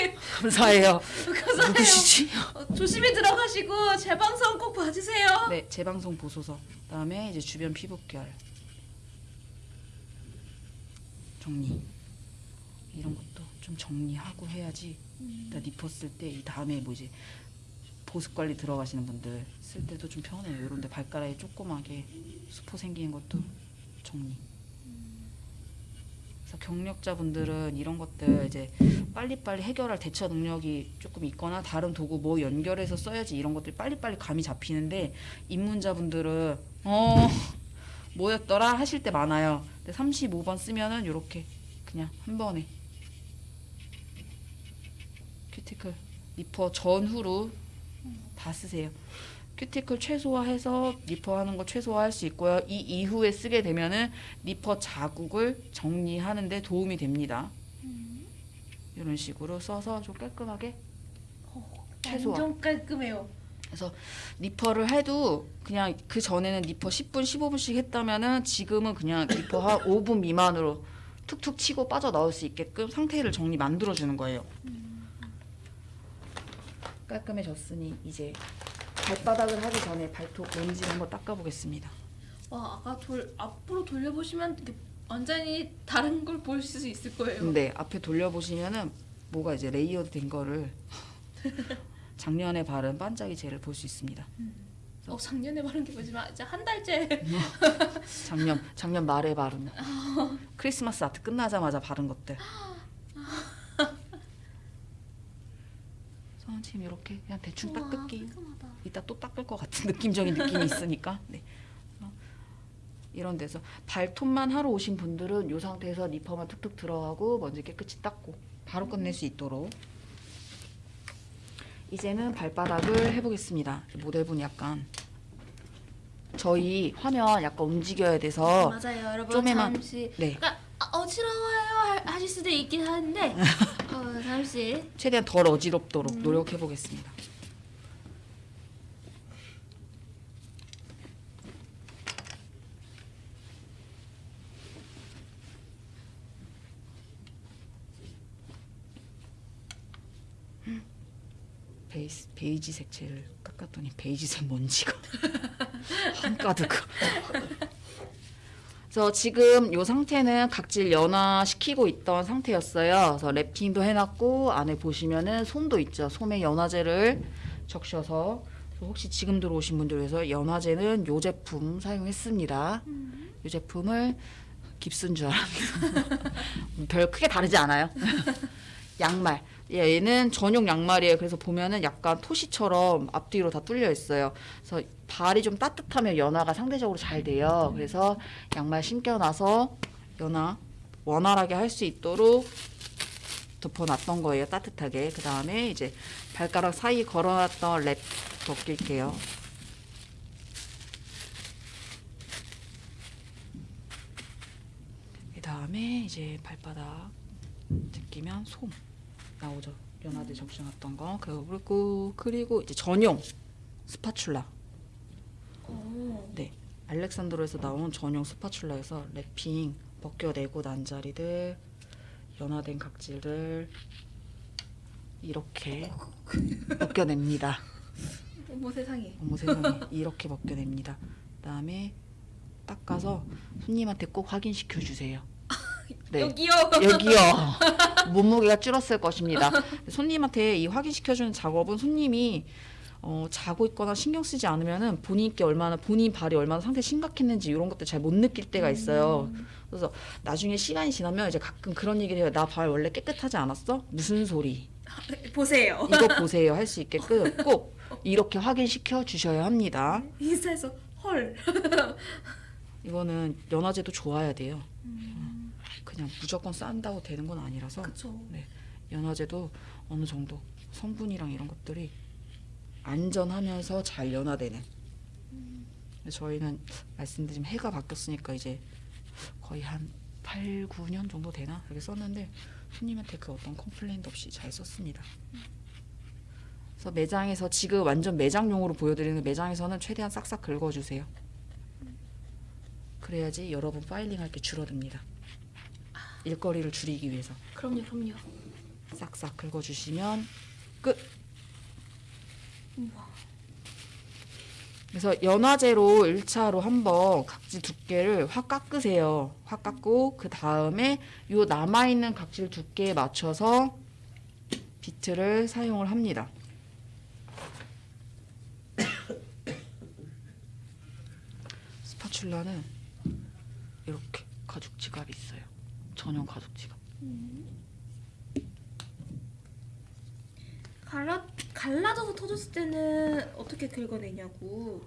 [LAUGHS] 감사해요. 감사해요. 누구시지? 어, 조심히 들어가시고 제 방송 꼭 봐주세요. 네, 재방송 보소서. 그다음에 이제 주변 피부결 정리. 이런 것도 좀 정리하고 해야지. 일단 니퍼 쓸때이 다음에 뭐 이제 보습 관리 들어가시는 분들 쓸 때도 좀 편해요. 이런데 발가락에 조그맣게 수포 생기는 것도 정리. 그래서 경력자분들은 이런 것들 이제 빨리빨리 해결할 대처 능력이 조금 있거나 다른 도구 뭐 연결해서 써야지 이런 것들이 빨리빨리 감이 잡히는데 입문자분들은 어 뭐였더라 하실 때 많아요. 근데 35번 쓰면은 이렇게 그냥 한 번에 큐티클 니퍼 전후로 다 쓰세요. 큐티클 최소화해서 니퍼하는 거 최소화할 수 있고요. 이 이후에 쓰게 되면은 니퍼 자국을 정리하는 데 도움이 됩니다. 이런 식으로 써서 좀 깔끔하게 최소화. 완전 깔끔해요. 그래서 니퍼를 해도 그냥 그 전에는 니퍼 10분, 15분씩 했다면은 지금은 그냥 니퍼 한 [COUGHS] 5분 미만으로 툭툭 치고 빠져 나올 수 있게끔 상태를 정리 만들어 주는 거예요. 깔끔해졌으니 이제 발바닥을 하기 전에 발톱 먼저 한번 닦아 보겠습니다. 와 아까 돌 앞으로 돌려보시면 완전히 다른 걸 볼 수 있을 거예요. 근데 앞에 돌려 보시면은 뭐가 이제 layered 된 거를 [LAUGHS] 작년에 바른 반짝이 젤을 볼 수 있습니다. 어 작년에 바른 게 뭐지만 이제 한 달째 [LAUGHS] 작년 작년 말에 바른 [LAUGHS] 크리스마스 아트 끝나자마자 바른 것들. 선생님 이렇게 그냥 대충 닦을게요. 깔끔하다. 이따 또 닦을 것 같은 [LAUGHS] 느낌적인 느낌이 있으니까. [LAUGHS] 네. 어, 이런 데서 발톱만 하러 오신 분들은 이 상태에서 니퍼만 툭툭 들어가고 먼지 깨끗이 닦고 바로 끝낼 수 있도록 이제는 발바닥을 해보겠습니다. 모델분이 약간 저희 화면 약간 움직여야 돼서 맞아요, 여러분. 좀에만- 잠시 네 아, 어지러워요 하- 하실 수도 있긴 한데 [LAUGHS] 어, 잠시 최대한 덜 어지럽도록 노력해 보겠습니다. 베이지 색채를 깎았더니 베이지색 먼지가 한가득. 그래서 지금 이 상태는 각질 연화시키고 있던 상태였어요. 그래서 랩핑도 해놨고 안에 보시면은 솜도 있죠. 솜에 연화제를 적셔서 혹시 지금 들어오신 분들 위해서 연화제는 이 제품 사용했습니다. 이 제품을 깁스인 줄 알았는데 [LAUGHS] 별 크게 다르지 않아요. [LAUGHS] 양말. 예, 얘는 전용 양말이에요. 그래서 보면은 약간 토시처럼 앞뒤로 다 뚫려 있어요. 그래서 발이 좀 따뜻하면 연화가 상대적으로 잘 돼요. 그래서 양말 신겨놔서 연화 원활하게 할 수 있도록 덮어놨던 거예요. 따뜻하게. 그 다음에 이제 발가락 사이 걸어놨던 랩 벗길게요. 그 다음에 이제 발바닥 벗기면 솜 나오죠. 연화제 적셔놨던 거. 그리고 그리고 이제 전용 spatula. 어, 네, 알레산드로에서 나온 전용 spatula에서 wrapping 벗겨내고 난 자리들 연화된 각질들 이렇게 벗겨냅니다. 어머 세상에. 어머 세상에 이렇게 벗겨냅니다. 그다음에 닦아서 손님한테 꼭 확인시켜 주세요. 네. 여기요. 여기요. [LAUGHS] 몸무게가 줄었을 것입니다. [LAUGHS] 손님한테 이 확인시켜주는 작업은 손님이 어, 자고 있거나 신경 쓰지 않으면은 본인께 얼마나 본인 발이 얼마나 상태 심각했는지 이런 것들 잘 못 느낄 때가 있어요. 그래서 나중에 시간이 지나면 이제 가끔 그런 얘기를 해요. 나 발 원래 깨끗하지 않았어? 무슨 소리? 보세요. 이거 [LAUGHS] 보세요. 할 수 있게끔 꼭 이렇게 확인시켜 주셔야 합니다. 인스타에서 헐. 이거는 연화제도 좋아야 돼요. 그냥 무조건 싼다고 되는 건 아니라서 그쵸. 연화제도 어느 정도 성분이랑 이런 것들이 안전하면서 잘 연화되는. 저희는 말씀드린 해가 바뀌었으니까 이제 거의 한 8, 9년 정도 되나 그렇게 썼는데 손님한테 그 어떤 컴플레인도 없이 잘 썼습니다. 그래서 매장에서 지금 완전 매장용으로 보여드리는 매장에서는 최대한 싹싹 긁어주세요. 그래야지 여러분 파일링할 게 줄어듭니다. 일거리를 줄이기 위해서. 그럼요, 그럼요. 싹싹 긁어주시면 끝. 그래서 연화제로 1차로 한번 각질 두께를 확 깎으세요. 확 깎고 그 다음에 요 남아있는 각질 두께에 맞춰서 비트를 사용을 합니다. [COUGHS] 스파츌라는 이렇게 가죽 지갑이 있어요. 전용 가죽 지갑. 갈라 갈라져서 터졌을 때는 어떻게 긁어내냐고.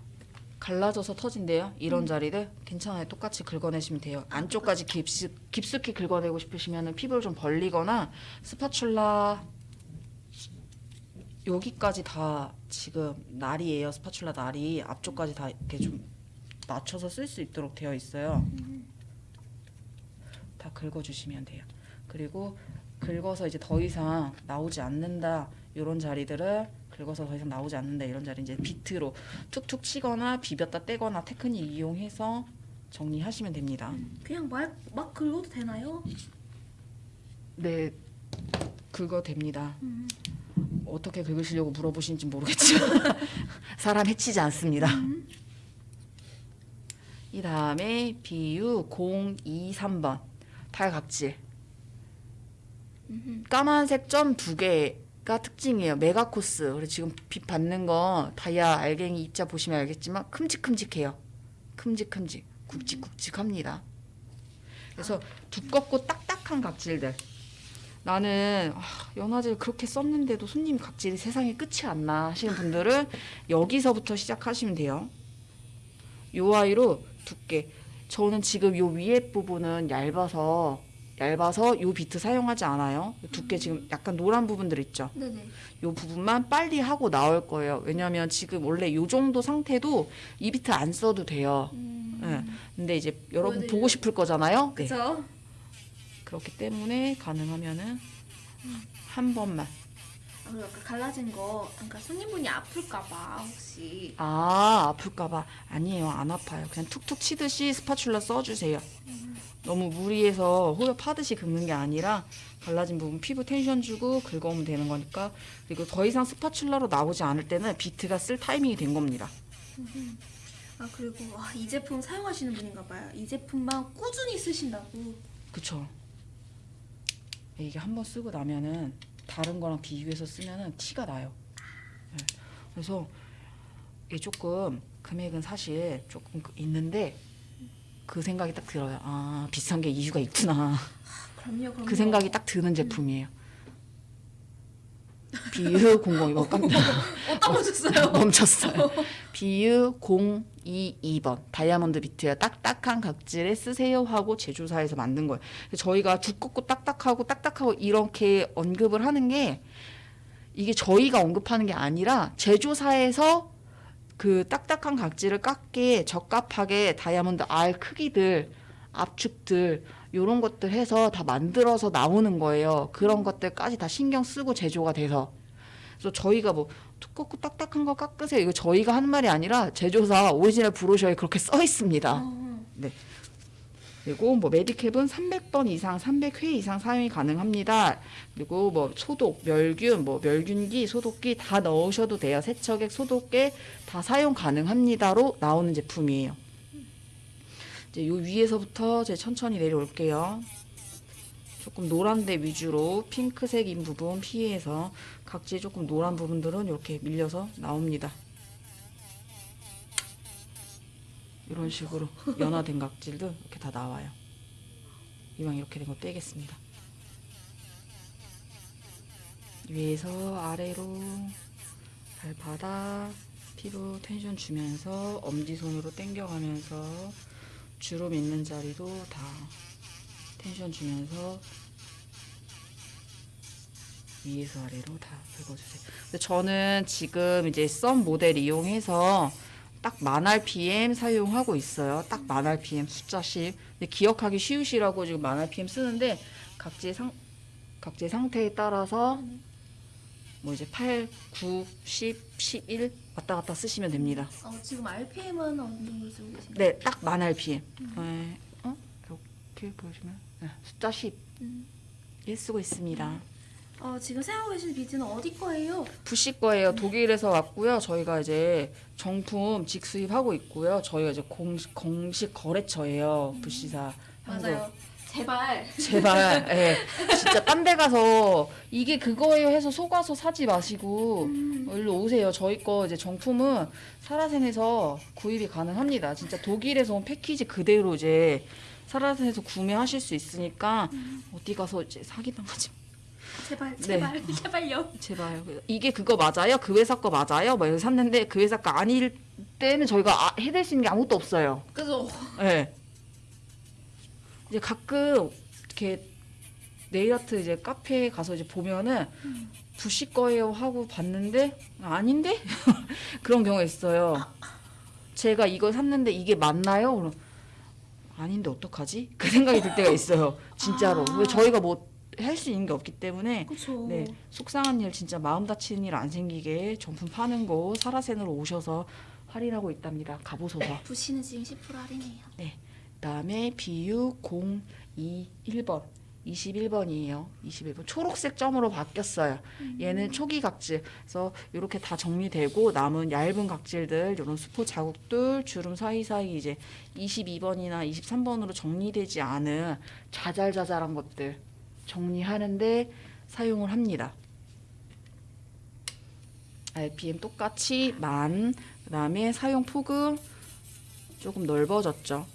갈라져서 터진대요. 이런 자리들 괜찮아요. 똑같이 긁어내시면 돼요. 안쪽까지 깊숙, 깊숙이 긁어내고 싶으시면 피부를 좀 벌리거나 스파츌라 여기까지 다 지금 날이에요. 스파츌라 날이 앞쪽까지 다 이렇게 좀 맞춰서 쓸 수 있도록 되어 있어요. 다 긁어주시면 돼요. 그리고 긁어서 이제 더 이상 나오지 않는다 이런 자리들을 긁어서 더 이상 나오지 않는다 이런 자리 이제 비트로 툭툭 치거나 비볐다 떼거나 테크닉 이용해서 정리하시면 됩니다. 그냥 막, 막 긁어도 되나요? 네, 긁어 됩니다. 어떻게 긁으시려고 물어보시는지 모르겠지만 [LAUGHS] 사람 해치지 않습니다. 이 다음에 BU 023번 탈각질 까만색 점 두 개가 특징이에요. 메가 코스. 그리고 지금 빛 받는 거 다이아 알갱이 입자 보시면 알겠지만 큼직큼직해요. 큼직큼직, 굵직굵직합니다. 그래서 두껍고 딱딱한 각질들. 나는 아, 연화제를 그렇게 썼는데도 손님 각질이 세상에 끝이 안 나 하시는 분들은 여기서부터 시작하시면 돼요. 요 아이로 두께. 저는 지금 요 위에 부분은 얇아서 얇아서 요 비트 사용하지 않아요. 두께 지금 약간 노란 부분들 있죠. 네네. 요 부분만 빨리 하고 나올 거예요. 왜냐면 지금 원래 요 정도 상태도 이 비트 안 써도 돼요. 음. 네. 근데 이제 여러분 보여드려요. 보고 싶을 거잖아요. 네. 그쵸? 그렇기 때문에 가능하면은 한 번만. 아, 그리고 아까 갈라진 거, 그러니까 손님분이 아플까봐 혹시. 아 아플까봐. 아니에요. 안 아파요. 그냥 툭툭 치듯이 spatula 써주세요. 너무 무리해서 후비듯이 긁는 게 아니라 갈라진 부분 피부 텐션 주고 긁어오면 되는 거니까. 그리고 더 이상 spatula로 나오지 않을 때는 비트가 쓸 타이밍이 된 겁니다. 아 그리고 와, 이 제품 사용하시는 분인가 봐요. 이 제품만 꾸준히 쓰신다고. 그쵸. 이게 한번 쓰고 나면은 다른 거랑 비교해서 쓰면은 티가 나요 네. 그래서 이게 조금 금액은 사실 조금 그- 있는데 그 생각이 딱 들어요 아 비싼 게 이유가 있구나 그럼요, 그럼요. 그 생각이 딱 드는 제품이에요. 비유 002번 뭐 깜짝 어, 떨어졌어요. 멈췄어요. 비유 022번 다이아몬드 비트야 딱딱한 각질에 쓰세요 하고 제조사에서 만든 거예요. 저희가 두껍고 딱딱하고 딱딱하고 이렇게 언급을 하는 게 이게 저희가 언급하는 게 아니라 제조사에서 그 딱딱한 각질을 깎게 적합하게 다이아몬드 알 크기들 압축들 요런 것들 해서 다 만들어서 나오는 거예요. 그런 것들까지 다 신경 쓰고 제조가 돼서. 그래서 저희가 뭐 두껍고 딱딱한 거 깎으세요. 이거 저희가 하는 말이 아니라 제조사 오리지널 brochure에 그렇게 써 있습니다. 어, 그리고 뭐 메디캡은 300번 이상, 300회 이상 사용이 가능합니다. 그리고 뭐 소독, 멸균, 뭐 멸균기, 소독기 다 넣으셔도 돼요. 세척액, 소독액 다 사용 가능합니다로 나오는 제품이에요. 이제 요 위에서부터 제 천천히 내려올게요. 조금 노란데 위주로 핑크색인 부분 피해서 각질 조금 노란 부분들은 이렇게 밀려서 나옵니다. 이런 식으로 연화된 각질도 이렇게 다 나와요. 이왕 이렇게 된 거 빼겠습니다. 위에서 아래로 발바닥 피부 텐션 주면서 엄지손으로 당겨가면서 주름 있는 자리도 다 텐션 주면서 위에서 아래로 다 긁어주세요. 근데 저는 지금 이제 썸 모델 이용해서 딱만 RPM 사용하고 있어요. 딱만 RPM 숫자 10. 근데 기억하기 쉬우시라고 지금 만 RPM 쓰는데 각질 상 각질 상태에 따라서 뭐 이제 8, 9, 10, 11 왔다 갔다 쓰시면 됩니다. 어, 지금 RPM은 어느 정도 쓰고 계신가요? 네, 딱 만 RPM. 네, 어? 이렇게 보시면 네, 숫자 10. 음. 예, 쓰고 있습니다. 어, 지금 사용하고 계신 비즈는 어디 거예요? 부시 거예요. 독일에서 왔고요. 저희가 이제 정품 직수입하고 있고요. 저희가 이제 공식, 공식 거래처예요. 부시사. 한국. 맞아요. 제발. 제발, [LAUGHS] 예. 진짜 딴 데 가서 이게 그거예요 해서 속아서 사지 마시고 일로 오세요. 저희 거 이제 정품은 사라센에서 구입이 가능합니다. 진짜 독일에서 온 패키지 그대로 이제 사라센에서 구매하실 수 있으니까 어디 가서 이제 사기당하지 제발, 네. 제발, 제발요. 제발 이게 그거 맞아요? 그 회사 거 맞아요? 막 이렇게 샀는데 그 회사 거 아닐 때는 저희가 아, 해낼 수 있는 게 아무것도 없어요. 그죠? 네. 이제 가끔 이렇게 네일 아트 이제 카페에 가서 이제 보면은 부시 거예요 하고 봤는데 아닌데 [LAUGHS] 그런 경우가 있어요. 제가 이거 샀는데 이게 맞나요? 그럼 아닌데 어떡하지? 그 생각이 들 때가 있어요. 진짜로. 아. 왜 저희가 뭐 할 수 있는 게 없기 때문에 그쵸. 네, 속상한 일 진짜 마음 다치는 일 안 생기게 정품 파는 거 사라센으로 오셔서 할인하고 있답니다. 가보소서. 부시는 지금 10% 할인해요. 그 다음에 BU 021번 21번이에요. 21번 초록색 점으로 바뀌었어요. 얘는 초기 각질. 그래서 이렇게 다 정리되고 남은 얇은 각질들, 이런 수포 자국들, 주름 사이사이 이제 22번이나 23번으로 정리되지 않은 자잘자잘한 것들 정리하는데 사용을 합니다. RPM 똑같이 만, 그 다음에 사용 폭은 조금 넓어졌죠.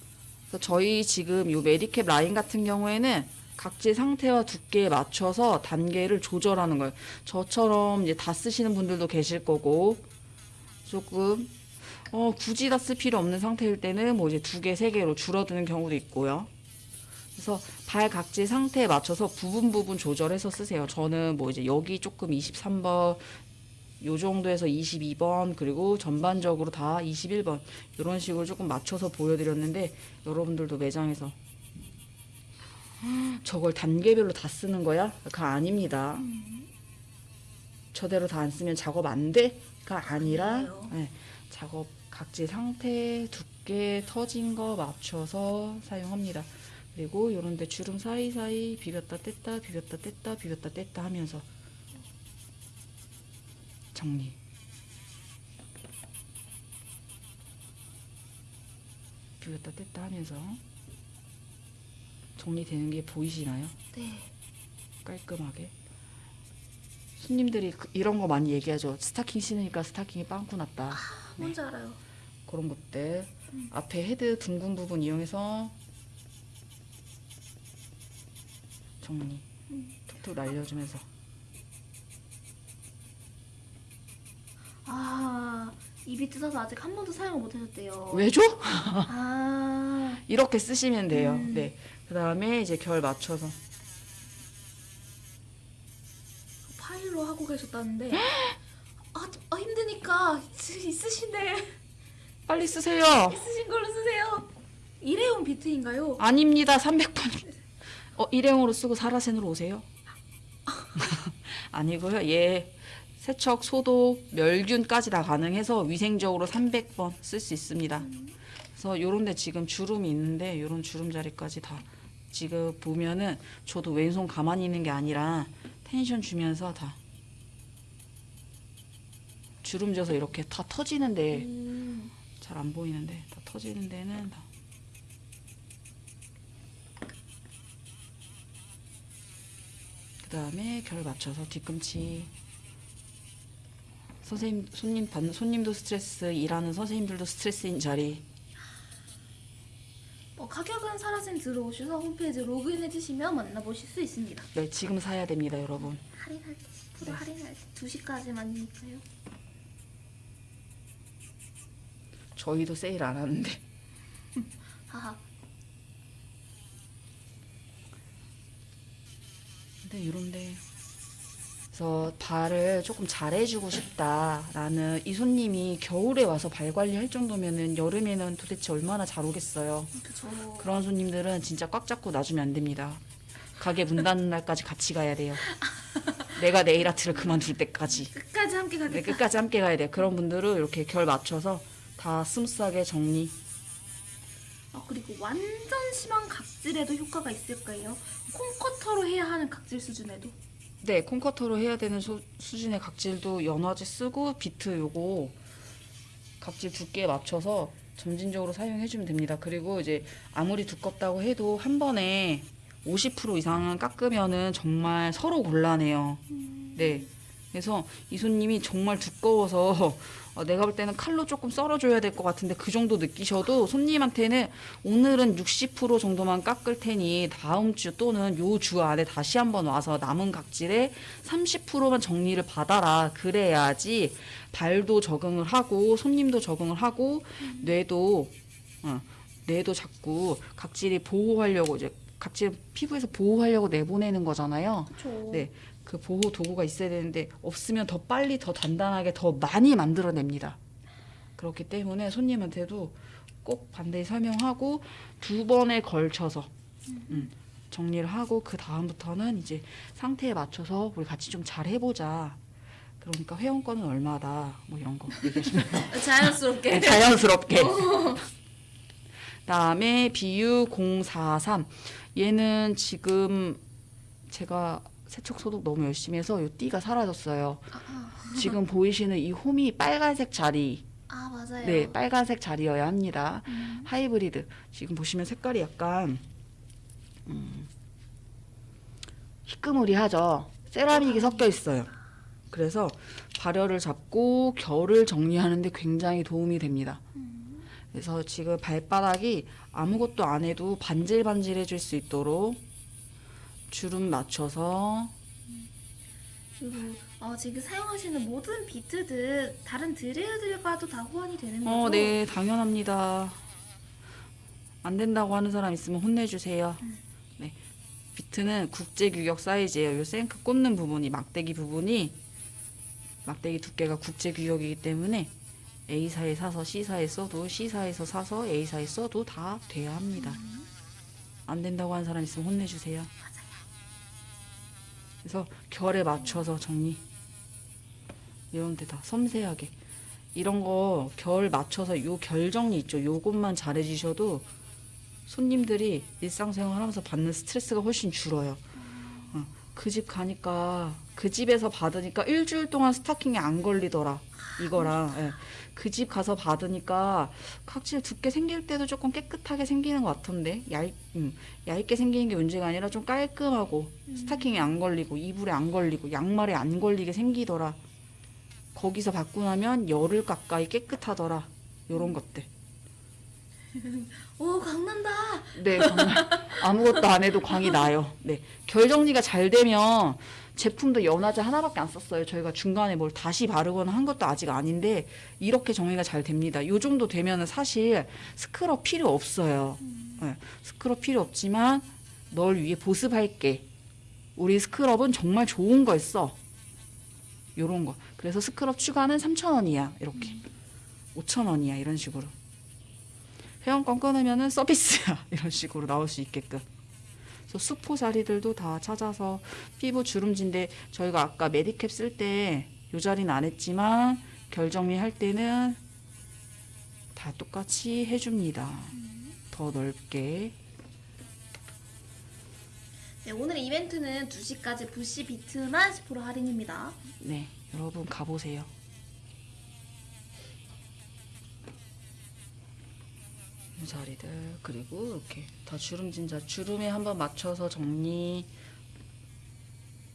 그래서 저희 지금 이 메디캡 라인 같은 경우에는 각질 상태와 두께에 맞춰서 단계를 조절하는 거예요. 저처럼 이제 다 쓰시는 분들도 계실 거고 조금 어, 굳이 다 쓸 필요 없는 상태일 때는 뭐 이제 두 개, 세 개로 줄어드는 경우도 있고요. 그래서 발 각질 상태에 맞춰서 부분 부분 조절해서 쓰세요. 저는 뭐 이제 여기 조금 23번 요 정도에서 22번 그리고 전반적으로 다 21번 이런 식으로 조금 맞춰서 보여드렸는데 여러분들도 매장에서 저걸 단계별로 다 쓰는 거야? 그거 아닙니다. 저대로 다 안 쓰면 작업 안 돼 가 아니라 그래요? 네, 작업 각질 상태, 두께, 터진 거 맞춰서 사용합니다. 그리고 요런데 주름 사이사이 비볐다 뗐다 비볐다 뗐다 비볐다 뗐다 하면서 정리. 비볐다 뗐다 하면서 정리되는 게 보이시나요? 네. 깔끔하게. 손님들이 그- 이런 거 많이 얘기하죠. 스타킹 신으니까 스타킹이 빵꾸 났다. 뭔지 알아요. 그런 것들. 앞에 헤드 둥근 부분 이용해서 정리. 툭툭 날려주면서. 입이 뜯어서 아직 한 번도 사용을 못 하셨대요. 왜죠? 아 [LAUGHS] 이렇게 쓰시면 돼요. 음. 네. 그 다음에 이제 결 맞춰서. 파일로 하고 계셨다는데 아, 아 힘드니까 있- 있으신데 빨리 쓰세요. 있으신 걸로 쓰세요. 일회용 비트인가요? 아닙니다. 300번. 어, 일회용으로 쓰고 사라센으로 오세요? [LAUGHS] 아니고요. 예. 세척, 소독, 멸균까지 다 가능해서 위생적으로 300번 쓸 수 있습니다. 그래서 요런데 지금 주름이 있는데 요런 주름 자리까지 다 지금 보면은 저도 왼손 가만히 있는 게 아니라 텐션 주면서 다 주름 져서 이렇게 다 터지는데 음, 잘안 보이는데 다 터지는 데는 다 그다음에 결 맞춰서 뒤꿈치 선생님 손님 받는 손님도 스트레스 일하는 선생님들도 스트레스인 자리 어, 가격은 사라진 들어오셔서 홈페이지 로그인 해 주시면 만나보실 수 있습니다. 네 지금 사야 됩니다 여러분 할인할 때10% 할인할 때 2시까지만이니까요. 저희도 세일 안 하는데 [LAUGHS] 하하. 근데 이런데 그래서 발을 조금 잘해주고 싶다라는 이 손님이 겨울에 와서 발 관리할 정도면은 여름에는 도대체 얼마나 잘 오겠어요. 그쵸. 그런 손님들은 진짜 꽉 잡고 놔주면 안 됩니다. 가게 문 닫는 날까지 같이 가야 돼요. [LAUGHS] 내가 네일 아트를 그만둘 때까지 끝까지 함께 네, 가겠다. 끝까지 함께 가야 돼요. 그런 분들은 이렇게 결 맞춰서 다 smooth하게 정리. 아, 그리고 완전 심한 각질에도 효과가 있을까요? 콩커터로 해야 하는 각질 수준에도. 네, 콩커터로 해야 되는 수, 수준의 각질도 연화제 쓰고 비트 요거 각질 두께에 맞춰서 점진적으로 사용해주면 됩니다. 그리고 이제 아무리 두껍다고 해도 한 번에 50% 이상은 깎으면은 정말 서로 곤란해요. 네. 그래서 이 손님이 정말 두꺼워서 어, 내가 볼 때는 칼로 조금 썰어줘야 될 것 같은데 그 정도 느끼셔도 손님한테는 오늘은 60% 정도만 깎을 테니 다음 주 또는 요 주 안에 다시 한번 와서 남은 각질의 30%만 정리를 받아라. 그래야지 발도 적응을 하고 손님도 적응을 하고 뇌도 어, 뇌도 자꾸 각질이 보호하려고 이제 각질 피부에서 보호하려고 내보내는 거잖아요. 그쵸. 네. 그 보호 도구가 있어야 되는데 없으면 더 빨리 더 단단하게 더 많이 만들어냅니다. 그렇기 때문에 손님한테도 꼭 반드시 설명하고 두 번에 걸쳐서 음, 정리를 하고 그 다음부터는 이제 상태에 맞춰서 우리 같이 좀 잘 해보자. 그러니까 회원권은 얼마다 뭐 이런 거 얘기하시면 [LAUGHS] 자연스럽게. 네, 자연스럽게. 다음에 BU 043 얘는 지금 제가 세척 소독 너무 열심히 해서 요 띠가 사라졌어요. 지금 보이시는 이 홈이 빨간색 자리, 아 맞아요. 네 빨간색 자리여야 합니다. 음. 하이브리드 지금 보시면 색깔이 약간 음, 희끄무리하죠. 세라믹이 섞여 있어요. 그래서 발열을 잡고 결을 정리하는데 굉장히 도움이 됩니다. 그래서 지금 발바닥이 아무것도 안 해도 반질반질해질 수 있도록 주름 맞춰서 그리고 어, 지금 사용하시는 모든 비트들 다른 드레이들과도 다 호환이 되는 거죠? 어, 네, 당연합니다. 안 된다고 하는 사람 있으면 혼내주세요. 네. 비트는 국제 규격 사이즈예요. 요 생크 꽂는 부분이 막대기 부분이 막대기 두께가 국제 규격이기 때문에 A사에 사서 C사에 써도 C사에서 사서 A사에 써도 다 돼야 합니다. 안 된다고 하는 사람 있으면 혼내주세요. 그래서 결에 맞춰서 정리. 이런 데다 섬세하게. 이런 거 결 맞춰서 요 결 정리 있죠. 요것만 잘해 주셔도 손님들이 일상생활 하면서 받는 스트레스가 훨씬 줄어요. 그집 가니까 그 집에서 받으니까 일주일 동안 스타킹이 안 걸리더라. 이거랑 예. 그집 가서 받으니까 각질 두께 생길 때도 조금 깨끗하게 생기는 것 같은데 얇, 음, 얇게 생기는 게 문제가 아니라 좀 깔끔하고 스타킹이 안 걸리고 이불에 안 걸리고 양말에 안 걸리게 생기더라. 거기서 받고 나면 열흘 가까이 깨끗하더라. 요런 것들. [LAUGHS] 오 강난다. 네, 정말 아무것도 안 해도 광이 나요. 네, 결 정리가 잘 되면 제품도 연화제 하나밖에 안 썼어요. 저희가 중간에 뭘 다시 바르거나 한 것도 아직 아닌데 이렇게 정리가 잘 됩니다. 요 정도 되면은 사실 스크럽 필요 없어요. 네, 스크럽 필요 없지만 널 위해 보습할게. 우리 스크럽은 정말 좋은 걸 써. 요런 거. 그래서 스크럽 추가는 3,000원이야. 이렇게. 5,000원이야. 이런 식으로. 회원권 끊으면은 서비스야. [LAUGHS] 이런 식으로 나올 수 있게끔. 그래서 수포 자리들도 다 찾아서 피부 주름진데 저희가 아까 메디캡 쓸때요 자리는 안 했지만 결 정리 할 때는 다 똑같이 해줍니다. 더 넓게. 네, 오늘 이벤트는 2시까지 부시 비트만 10% 할인입니다. 네, 여러분 가보세요. 이 자리들 그리고 이렇게 다 주름진 자 주름에 한번 맞춰서 정리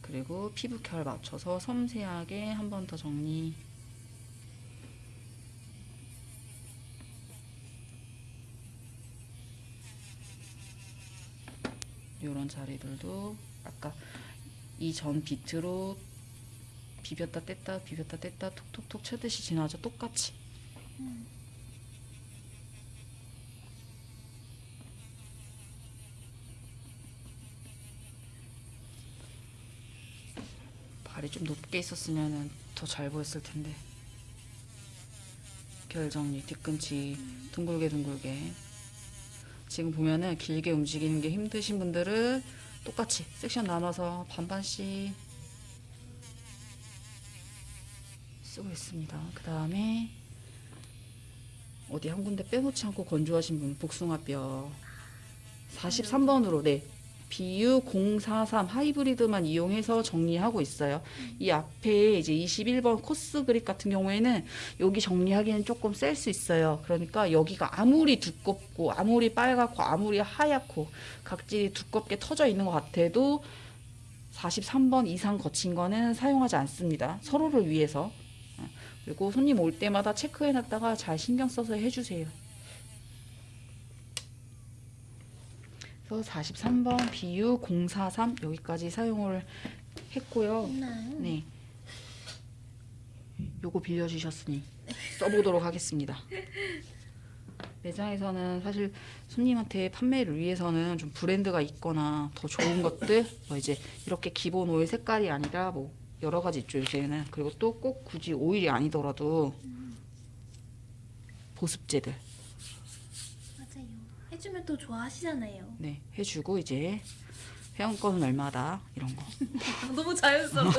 그리고 피부 결 맞춰서 섬세하게 한번 더 정리. 이런 자리들도 아까 이 전 비트로 비볐다 뗐다 비볐다 뗐다 톡톡톡 쳐듯이 지나죠. 똑같이 발이 좀 높게 있었으면 더 잘 보였을 텐데. 결 정리 뒤꿈치 둥글게 둥글게. 지금 보면은 길게 움직이는 게 힘드신 분들은 똑같이 섹션 나눠서 반반씩 쓰고 있습니다. 그 다음에 어디 한 군데 빼놓지 않고 건조하신 분 복숭아뼈. 43번으로 네 BU 043 하이브리드만 이용해서 정리하고 있어요. 이 앞에 이제 21번 코스 그립 같은 경우에는 여기 정리하기는 조금 셀 수 있어요. 그러니까 여기가 아무리 두껍고 아무리 빨갛고 아무리 하얗고 각질이 두껍게 터져 있는 것 같아도 43번 이상 거친 거는 사용하지 않습니다. 서로를 위해서. 어, 그리고 손님 올 때마다 체크해놨다가 잘 신경 써서 해주세요. 그래서 43번 BU 043 여기까지 사용을 했고요. 네. 네. 요거 빌려주셨으니 써보도록 하겠습니다. 매장에서는 사실 손님한테 판매를 위해서는 좀 브랜드가 있거나 더 좋은 것들 뭐 이제 이렇게 기본 오일 색깔이 아니라 뭐 여러 가지 있죠 요새는 그리고 또 꼭 굳이 오일이 아니더라도 보습제들. 해주면 또 좋아하시잖아요. 네 해주고 이제 회원권은 얼마다 이런 거 [LAUGHS] 너무 자연스러워.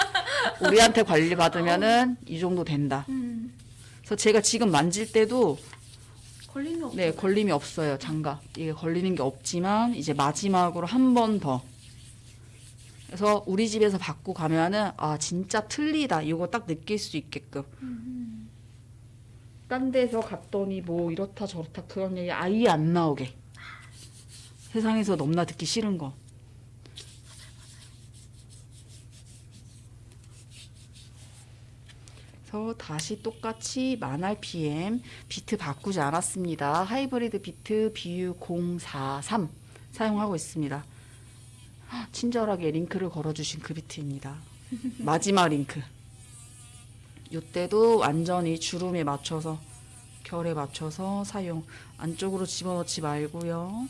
[LAUGHS] 우리한테 관리 받으면은 이 정도 된다. 음, 그래서 제가 지금 만질 때도 걸림이 없어. 네, 걸림이 없어요. 장갑. 이게 걸리는 게 없지만 이제 마지막으로 한 번 더. 그래서 우리 집에서 받고 가면은 아 진짜 틀리다. 이거 딱 느낄 수 있게끔. 딴 데서 갔더니 뭐 이렇다 저렇다 그런 얘기 아예 안 나오게. 세상에서 너무나 듣기 싫은 거. 그래서 다시 똑같이 만 RPM 비트 바꾸지 않았습니다. 하이브리드 비트 BU043 사용하고 있습니다. 헉, 친절하게 링크를 걸어주신 그 비트입니다. 마지막 링크. 이때도 완전히 주름에 맞춰서 결에 맞춰서 사용. 안쪽으로 집어넣지 말고요.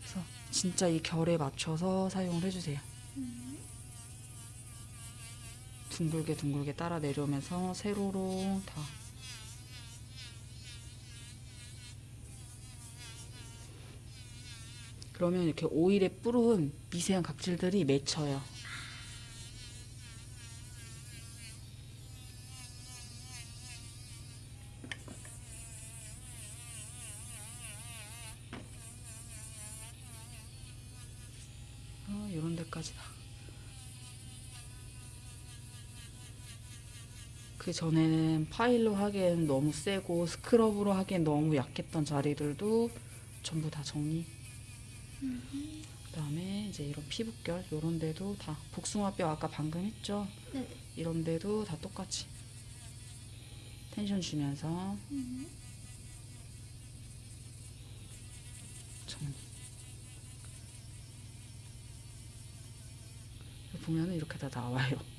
그래서 진짜 이 결에 맞춰서 사용을 해주세요. 둥글게 둥글게 따라 내려오면서 세로로 다. 그러면 이렇게 오일에 뿌른 미세한 각질들이 맺혀요. 어, 이런 데까지 다. 그 전에는 파일로 하기엔 너무 세고 스크럽으로 하기엔 너무 약했던 자리들도 전부 다 정리. 그다음에 이제 이런 피부결 이런 데도 다 복숭아뼈 아까 방금 했죠. 네네. 이런 데도 다 똑같이 텐션 주면서 정리. 보면은 이렇게 다 나와요.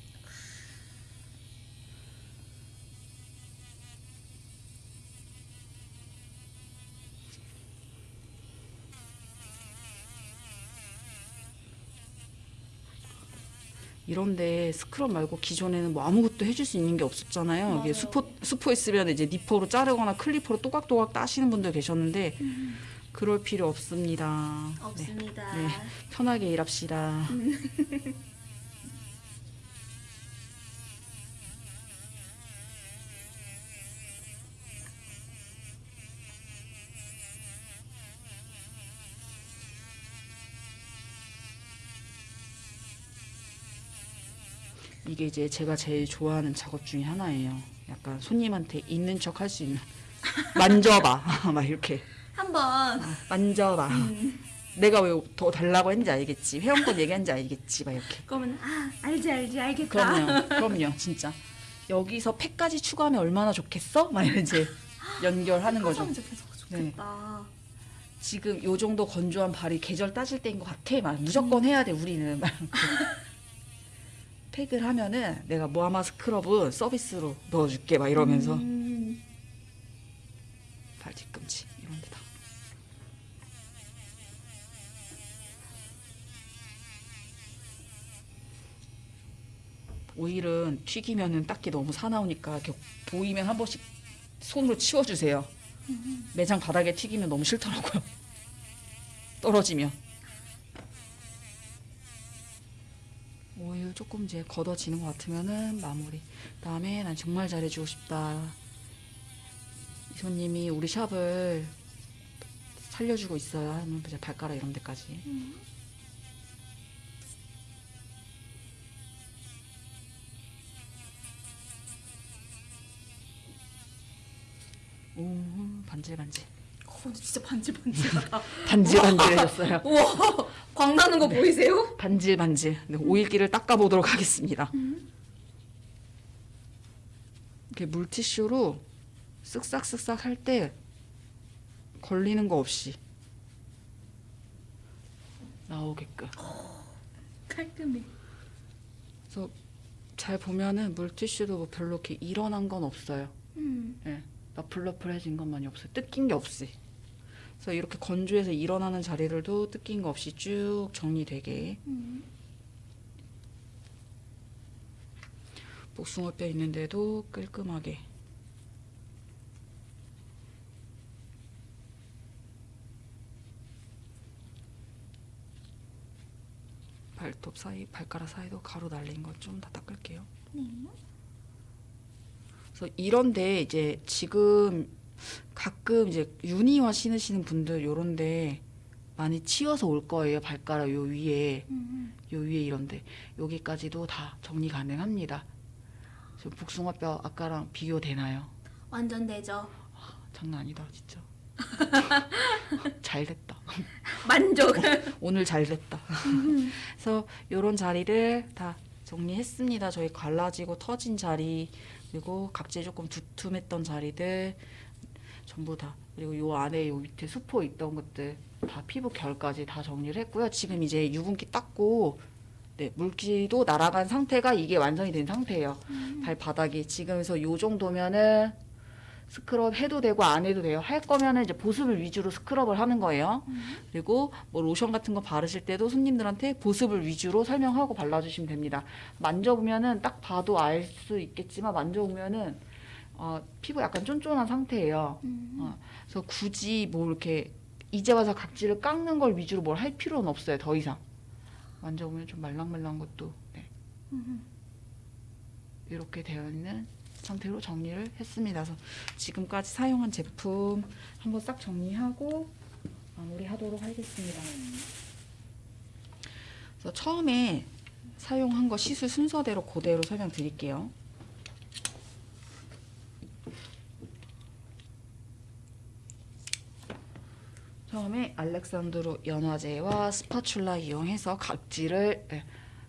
이런데 스크럽 말고 기존에는 뭐 아무것도 해줄 수 있는 게 없었잖아요. 이게 맞아요. 수포 수포 있으면 이제 니퍼로 자르거나 클리퍼로 또각또각 따시는 분들 계셨는데 그럴 필요 없습니다. 네, 없습니다. 네. 편하게 일합시다. [LAUGHS] 이게 이제 제가 제일 좋아하는 작업 중에 하나예요. 약간 손님한테 있는 척 할 수 있는 [LAUGHS] 만져봐 [LAUGHS] 막 이렇게 한번 만져봐. 내가 왜 더 달라고 했는지 알겠지. 회원권 얘기했는지 알겠지. 막 이렇게. 그러면 아 알지 알지 알겠다. 그럼요. [LAUGHS] 그럼요. 진짜. 여기서 팩까지 추가하면 얼마나 좋겠어? 막 이제 연결하는 거죠. 좋겠다. 지금 요 정도 건조한 발이 계절 따질 때인 것 같아. 막 무조건 해야 돼. 우리는. 막. 팩을 하면은 내가 모아마 스크럽은 서비스로 넣어줄게. 막 이러면서 음, 발 뒤꿈치 이런 데다. 오일은 튀기면은 딱히 너무 사나우니까 이렇게 보이면 한 번씩 손으로 치워주세요. 매장 바닥에 튀기면 너무 싫더라고요. [LAUGHS] 떨어지면. 오일 조금 이제 걷어지는 것 같으면은 마무리. 그 다음에 난 정말 잘해주고 싶다. 이 손님이 우리 샵을 살려주고. 하면 이제 발가락 이런 데까지. 오 반질 반질. 어, 근데 진짜 반질반질하다. 반질반질해졌어요. [LAUGHS] [LAUGHS] 우와, 광 나는 거 보이세요? 반질반질. 네, 오일기를 닦아보도록 하겠습니다. 이렇게 물티슈로 쓱싹쓱싹 할 때 걸리는 거 없이 나오게끔. 깔끔해. 그래서 잘 보면은 물티슈도 뭐 별로 이렇게 일어난 건 없어요. 음, 예, 너플너플해진 것만이 없어요. 뜯긴 게 없이. 그래서 이렇게 건조해서 일어나는 자리들도 뜯긴 거 없이 쭉 정리되게. 음. 복숭아뼈 있는데도 깔끔하게. 발톱 사이, 발가락 사이도 가루 날린 것 좀 다 닦을게요. 네. 그래서 이런데 이제 지금 가끔 이제 유니화 신으시는 분들 요런데 많이 치워서 올 거예요. 발가락 요 위에. 음, 요 위에 이런데 여기까지도 다 정리 가능합니다. 지금 복숭아뼈 아까랑 비교되나요? 완전 되죠. 장난 아니다 진짜. [LAUGHS] 잘 됐다. [LAUGHS] 만족. 오늘 잘 됐다. [LAUGHS] 그래서 요런 자리를 다 정리했습니다. 저희 갈라지고 터진 자리 그리고 각질 조금 두툼했던 자리들 전부 다 그리고 요 안에 요 밑에 수포 있던 것들 다 피부 결까지 다 정리를 했고요. 지금 이제 유분기 닦고 네, 물기도 날아간 상태가 이게 완성이 된 상태예요. 발바닥이 지금에서 요 정도면은 스크럽 해도 되고 안 해도 돼요. 할 거면은 이제 보습을 위주로 스크럽을 하는 거예요. 그리고 뭐 로션 같은 거 바르실 때도 손님들한테 보습을 위주로 설명하고 발라주시면 됩니다. 만져보면은 딱 봐도 알 수 있겠지만 만져보면은 어, 피부 약간 쫀쫀한 상태예요. 어, 그래서 굳이 뭐 이렇게 이제 와서 각질을 깎는 걸 위주로 뭘 할 필요는 없어요. 더 이상. 만져보면 좀 말랑말랑한 것도 네. 이렇게 되어 있는 상태로 정리를 했습니다. 그래서 지금까지 사용한 제품 한번 싹 정리하고 마무리하도록 하겠습니다. 그래서 처음에 사용한 거 시술 순서대로 그대로 설명드릴게요. 처음에 알렉산드로 연화제와 스파츌라 이용해서 각질을 예,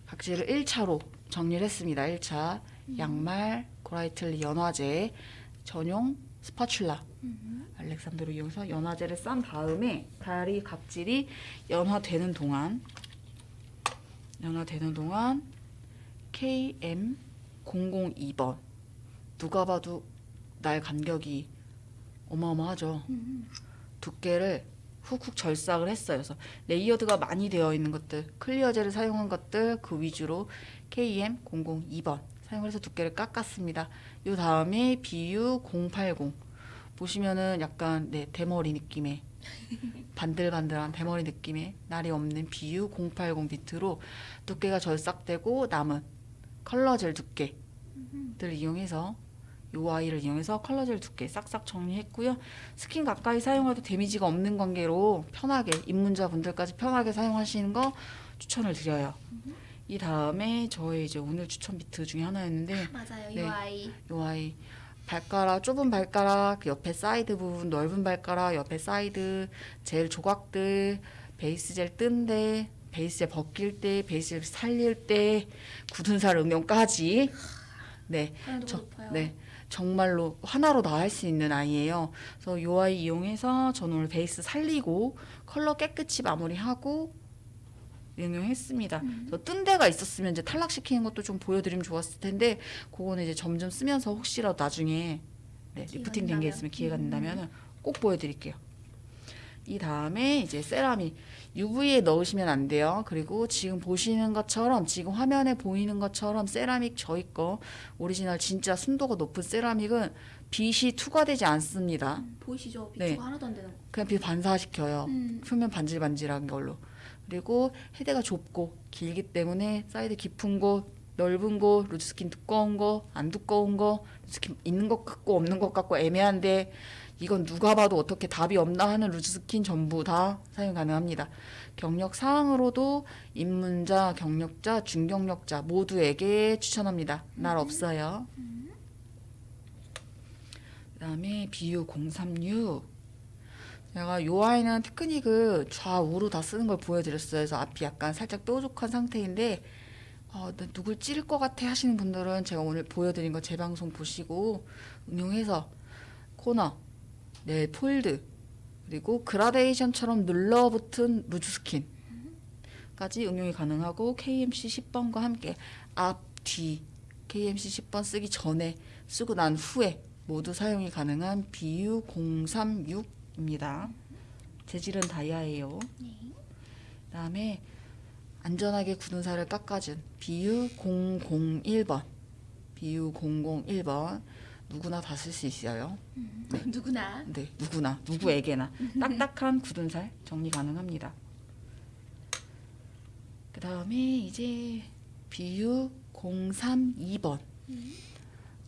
각질을 1차로 정리를 했습니다. 1차 양말 고라이틀리 연화제 전용 스파츌라 알렉산드로 이용해서 연화제를 싼 다음에 다리 각질이 연화되는 동안 연화되는 동안 KM 002번 누가 봐도 날 간격이 어마어마하죠. 두께를 훅훅 절삭을 했어요. 그래서 layered가 많이 되어 있는 것들, clear젤을 사용한 것들 그 위주로 KM 002번 사용을 해서 두께를 깎았습니다. 요 다음에 BU 080 보시면은 약간 네 대머리 느낌의 [LAUGHS] 반들반들한 대머리 느낌의 날이 없는 BU 080 비트로 두께가 절삭되고 남은 컬러 젤 두께들을 이용해서 요 아이를 이용해서 컬러젤 두께 싹싹 정리했고요. 스킨 가까이 사용해도 damage가 없는 관계로 편하게 입문자분들까지 편하게 사용하시는 거 추천을 드려요. 이 다음에 저의 이제 오늘 추천 비트 중에 하나였는데 [LAUGHS] 맞아요. 이 네. 아이. 요 아이 발가락 좁은 발가락 그 옆에 사이드 부분 넓은 발가락 옆에 사이드 젤 조각들 베이스 젤 뜬데 베이스 젤 벗길 때 베이스 젤 살릴 때 굳은 살 응용까지 네 저- 높아요. 네. 정말로 하나로 다 할 수 있는 아이예요. 그래서 요 아이 이용해서 저는 오늘 베이스 살리고 컬러 깨끗이 마무리하고 응용했습니다. 그래서 뜬 데가 있었으면 이제 탈락시키는 것도 좀 보여드리면 좋았을 텐데 그거는 이제 점점 쓰면서 혹시라도 나중에 네, 리프팅 된 게. 있으면 기회가 음. 된다면 꼭 보여드릴게요. 이 다음에 이제 세라믹 UV에 넣으시면 안 돼요. 그리고 지금 보시는 것처럼 지금 화면에 보이는 것처럼 세라믹 저희 거 오리지널 진짜 순도가 높은 세라믹은 빛이 투과되지 않습니다. 음, 보이시죠? 비추가 네. 하나도 안 되는 거. 그냥 빛 반사시켜요. 음. 표면 반질반질한 걸로. 그리고 헤드가 좁고 길기 때문에 사이드 깊은 곳, 넓은 곳, loose skin 두꺼운 거, 안 두꺼운 거, loose skin 있는 것 같고 없는 것 같고 애매한데 이건 누가 봐도 어떻게 답이 없나 하는 loose skin 전부 다 사용 가능합니다. 경력 사항으로도 입문자, 경력자, 중경력자 모두에게 추천합니다. 날 없어요. 그 다음에 BU 036 제가 요 아이는 테크닉을 좌우로 다 쓰는 걸 보여드렸어요. 그래서 앞이 약간 살짝 뾰족한 상태인데 어, 나 누굴 찌를 것 같아 하시는 분들은 제가 오늘 보여드린 거 재방송 보시고 응용해서 코너, nail fold 그리고 그라데이션처럼 눌러붙은 loose skin까지 응용이 가능하고 KMC 10번과 함께 앞, 뒤 KMC 10번 쓰기 전에 쓰고 난 후에 모두 사용이 가능한 BU 036입니다. 재질은 다이아예요. 그다음에 안전하게 굳은 살을 깎아준 BU 001번. BU 001번 누구나 다 쓸 수 있어요. 누구나. 네, 누구나 누구에게나 딱딱한 굳은 살 정리 가능합니다. 그 다음에 이제 BU 032번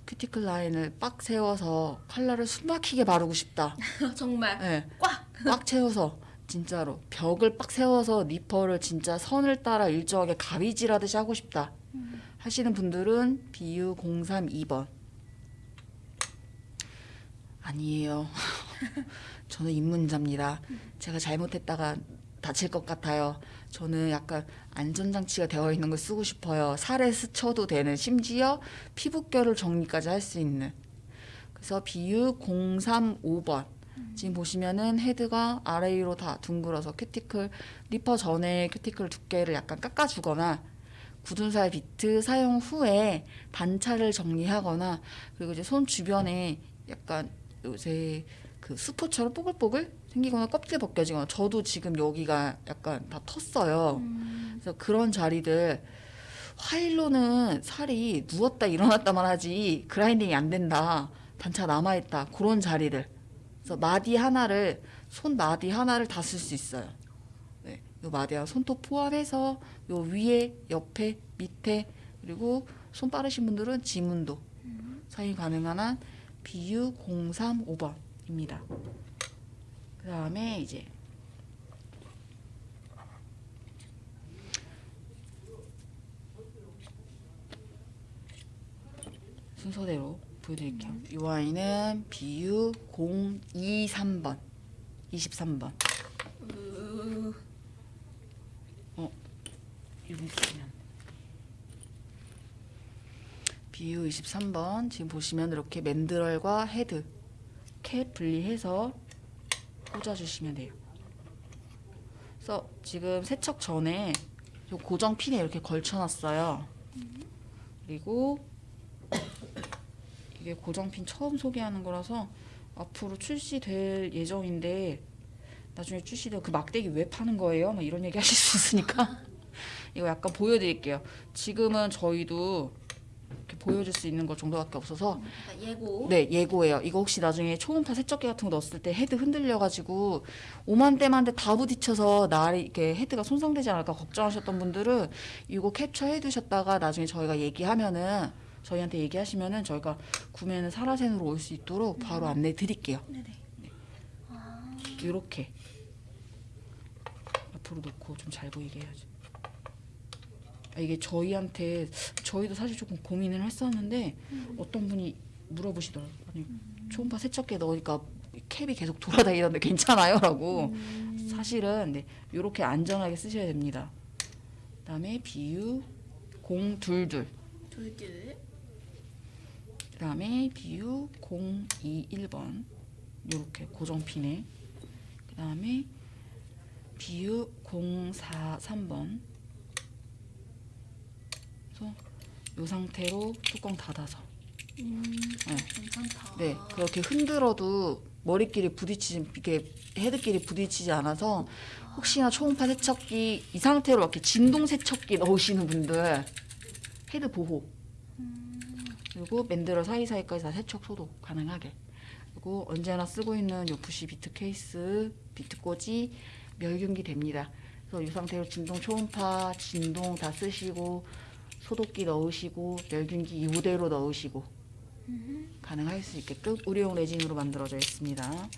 큐티클 라인을 빡 세워서 컬러를 숨막히게 바르고 싶다. [LAUGHS] 정말 네, 꽉. 꽉 채워서 진짜로 벽을 빡 세워서 니퍼를 진짜 선을 따라 일정하게 가위질하듯이 하고 싶다 하시는 분들은 BU 032번 아니에요. [LAUGHS] 저는 입문자입니다. 제가 잘못했다가 다칠 것 같아요. 저는 약간 안전장치가 되어 있는 걸 쓰고 싶어요. 살에 스쳐도 되는 심지어 피부결을 정리까지 할 수 있는. 그래서 BU 035번. 지금 보시면은 헤드가 아래 위로 다 둥글어서 큐티클 니퍼 전에 큐티클 두께를 약간 깎아주거나 굳은 살 비트 사용 후에 단차를 정리하거나 그리고 이제 손 주변에 약간 요새 그 수포처럼 뽀글뽀글 생기거나 껍질 벗겨지거나 저도 지금 여기가 약간 다 텄어요. 그래서 그런 자리들 화일로는 살이 누웠다 일어났다만 하지 그라인딩이 안 된다. 단차 남아있다. 그런 자리를. 그래서 마디 하나를 손 마디 하나를 다 쓸 수 있어요. 네, 요 마디와 손톱 포함해서 요 위에, 옆에, 밑에 그리고 손 빠르신 분들은 지문도 사용 가능한 한 BU 035번입니다. 그 다음에 이제 순서대로 보여드릴게요. 이 와인은 BU 023번, 23번. 어, 이거 보시면 BU 23번 지금 보시면 이렇게 mandrel과 헤드 캡 분리해서 꽂아주시면 돼요. 그래서 지금 세척 전에 요 고정 핀에 이렇게 걸쳐놨어요. 그리고 이게 고정 핀 처음 소개하는 거라서 앞으로 출시될 예정인데 나중에 출시되면 그 막대기 왜 파는 거예요? 막 이런 얘기 하실 수 있으니까 [LAUGHS] 이거 약간 보여드릴게요. 지금은 저희도 이렇게 보여줄 수 있는 것 정도밖에 없어서 그러니까 예고. 네 예고예요. 이거 혹시 나중에 초음파 세척기 같은 거 넣었을 때 헤드 흔들려가지고 오만데만데 다 부딪혀서 날이 이렇게 헤드가 손상되지 않을까 걱정하셨던 분들은 이거 캡처해 두셨다가 나중에 저희가 얘기하면은 저희한테 얘기하시면은 저희가 구매는 사라센으로 올 수 있도록 바로 안내 드릴게요. 네네. 이렇게 앞으로 놓고 좀 잘 보이게 해야지. 아, 이게 저희한테 저희도 사실 조금 고민을 했었는데 어떤 분이 물어보시더라고요. 아니 초음파 세척기에 넣으니까 캡이 계속 돌아다니는데 괜찮아요?라고. 사실은 네, 이렇게 안전하게 쓰셔야 됩니다. 그다음에 비유 022. 둘둘. 그다음에 BU 021번 요렇게 고정핀에 그다음에 BU 043번 그래서 요 상태로 뚜껑 닫아서. 음, 네. 괜찮다. 네 그렇게 흔들어도 머리끼리 부딪히지 이게 헤드끼리 부딪히지 않아서 혹시나 초음파 세척기 이 상태로 이렇게 진동 세척기 넣으시는 분들 헤드 보호. 그리고 mandrel 사이사이까지 다 세척 소독 가능하게. 그리고 언제나 쓰고 있는 요 부시 비트 케이스 비트 꽂이 멸균기 됩니다. 그래서 이 상태로 진동 초음파 진동 다 쓰시고 소독기 넣으시고 멸균기 이대로 넣으시고 가능할 수 있게끔 의료용 레진으로 만들어져 있습니다.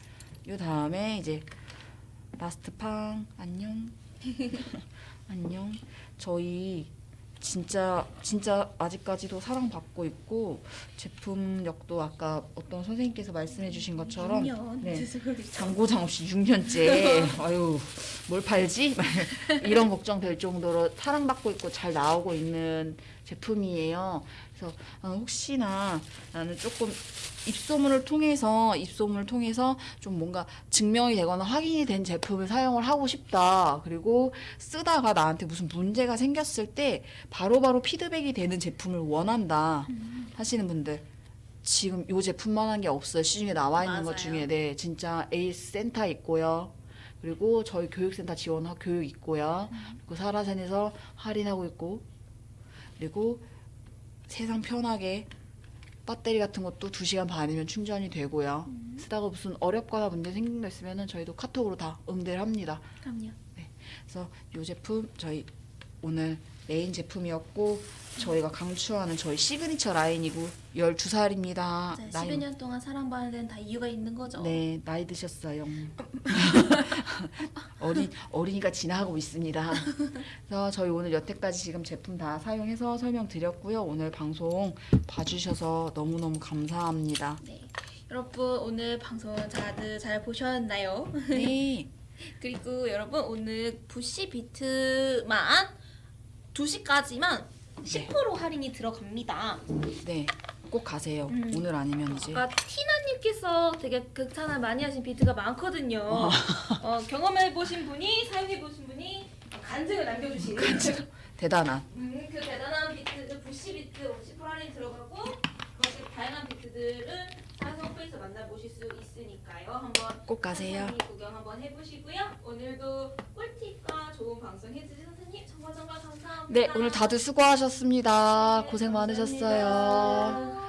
이 다음에 이제 last 팡 안녕 [LAUGHS] 안녕 저희 진짜 진짜 아직까지도 사랑받고 있고 제품력도 아까 어떤 선생님께서 말씀해주신 것처럼 6년. 네. 네. [LAUGHS] 장고장 없이 6년째 [LAUGHS] 아유 뭘 팔지 [LAUGHS] 이런 걱정 될 정도로 사랑받고 있고 잘 나오고 있는 제품이에요. 그래서 아, 혹시나 나는 조금 입소문을 통해서 입소문을 통해서 좀 뭔가 증명이 되거나 확인이 된 제품을 사용을 하고 싶다. 그리고 쓰다가 나한테 무슨 문제가 생겼을 때 바로바로 피드백이 되는 제품을 원한다 하시는 분들 지금 요 제품만한 게 없어요. 시중에 나와 있는 것 맞아요. 중에 네 진짜 에이스 센터 있고요. 그리고 저희 교육센터 지원 교육 있고요. 그리고 사라센에서 할인하고 있고 그리고 세상 편하게 배터리 같은 것도 2시간 반이면 충전이 되고요. 쓰다가 무슨 어렵거나 문제 생긴 거 있으면 저희도 카톡으로 다 응대를 합니다. 그럼요. 그래서 이 제품 저희 오늘 메인 제품이었고 저희가 강추하는 저희 시그니처 라인이고 12살입니다. 네, 12년 동안 사랑받는 데는 다 이유가 있는 거죠. 네, 나이 드셨어요. [LAUGHS] 어린 어린이가 지나가고 있습니다. 그래서 저희 오늘 여태까지 지금 제품 다 사용해서 설명드렸고요. 오늘 방송 봐주셔서 너무 너무 감사합니다. 네. 여러분 오늘 방송 다들 잘 보셨나요? 네, [LAUGHS] 그리고 여러분 오늘 부시 비트만 2시까지만 10% 할인이 들어갑니다. 네, 꼭 가세요. 음. 오늘 아니면 이제 아까 티나님께서 되게 극찬을 많이 하신 비트가 많거든요. 어, 경험해 보신 분이 사용해 보신 분이 간증을 남겨주신 대단한. 음, 그 대단한 비트, 그 부시 비트 50% 할인 들어가고 가지 다양한 비트들은 사성프에서 만나보실 수 있으니까요. 한번 꼭 가세요. 구경 한번 해보시고요. 오늘도 꿀팁과 좋은 방송 해주신 선생님 정말 정말 감사합니다. 네, 오늘 다들 수고하셨습니다. 고생 네, 많으셨어요. 감사합니다.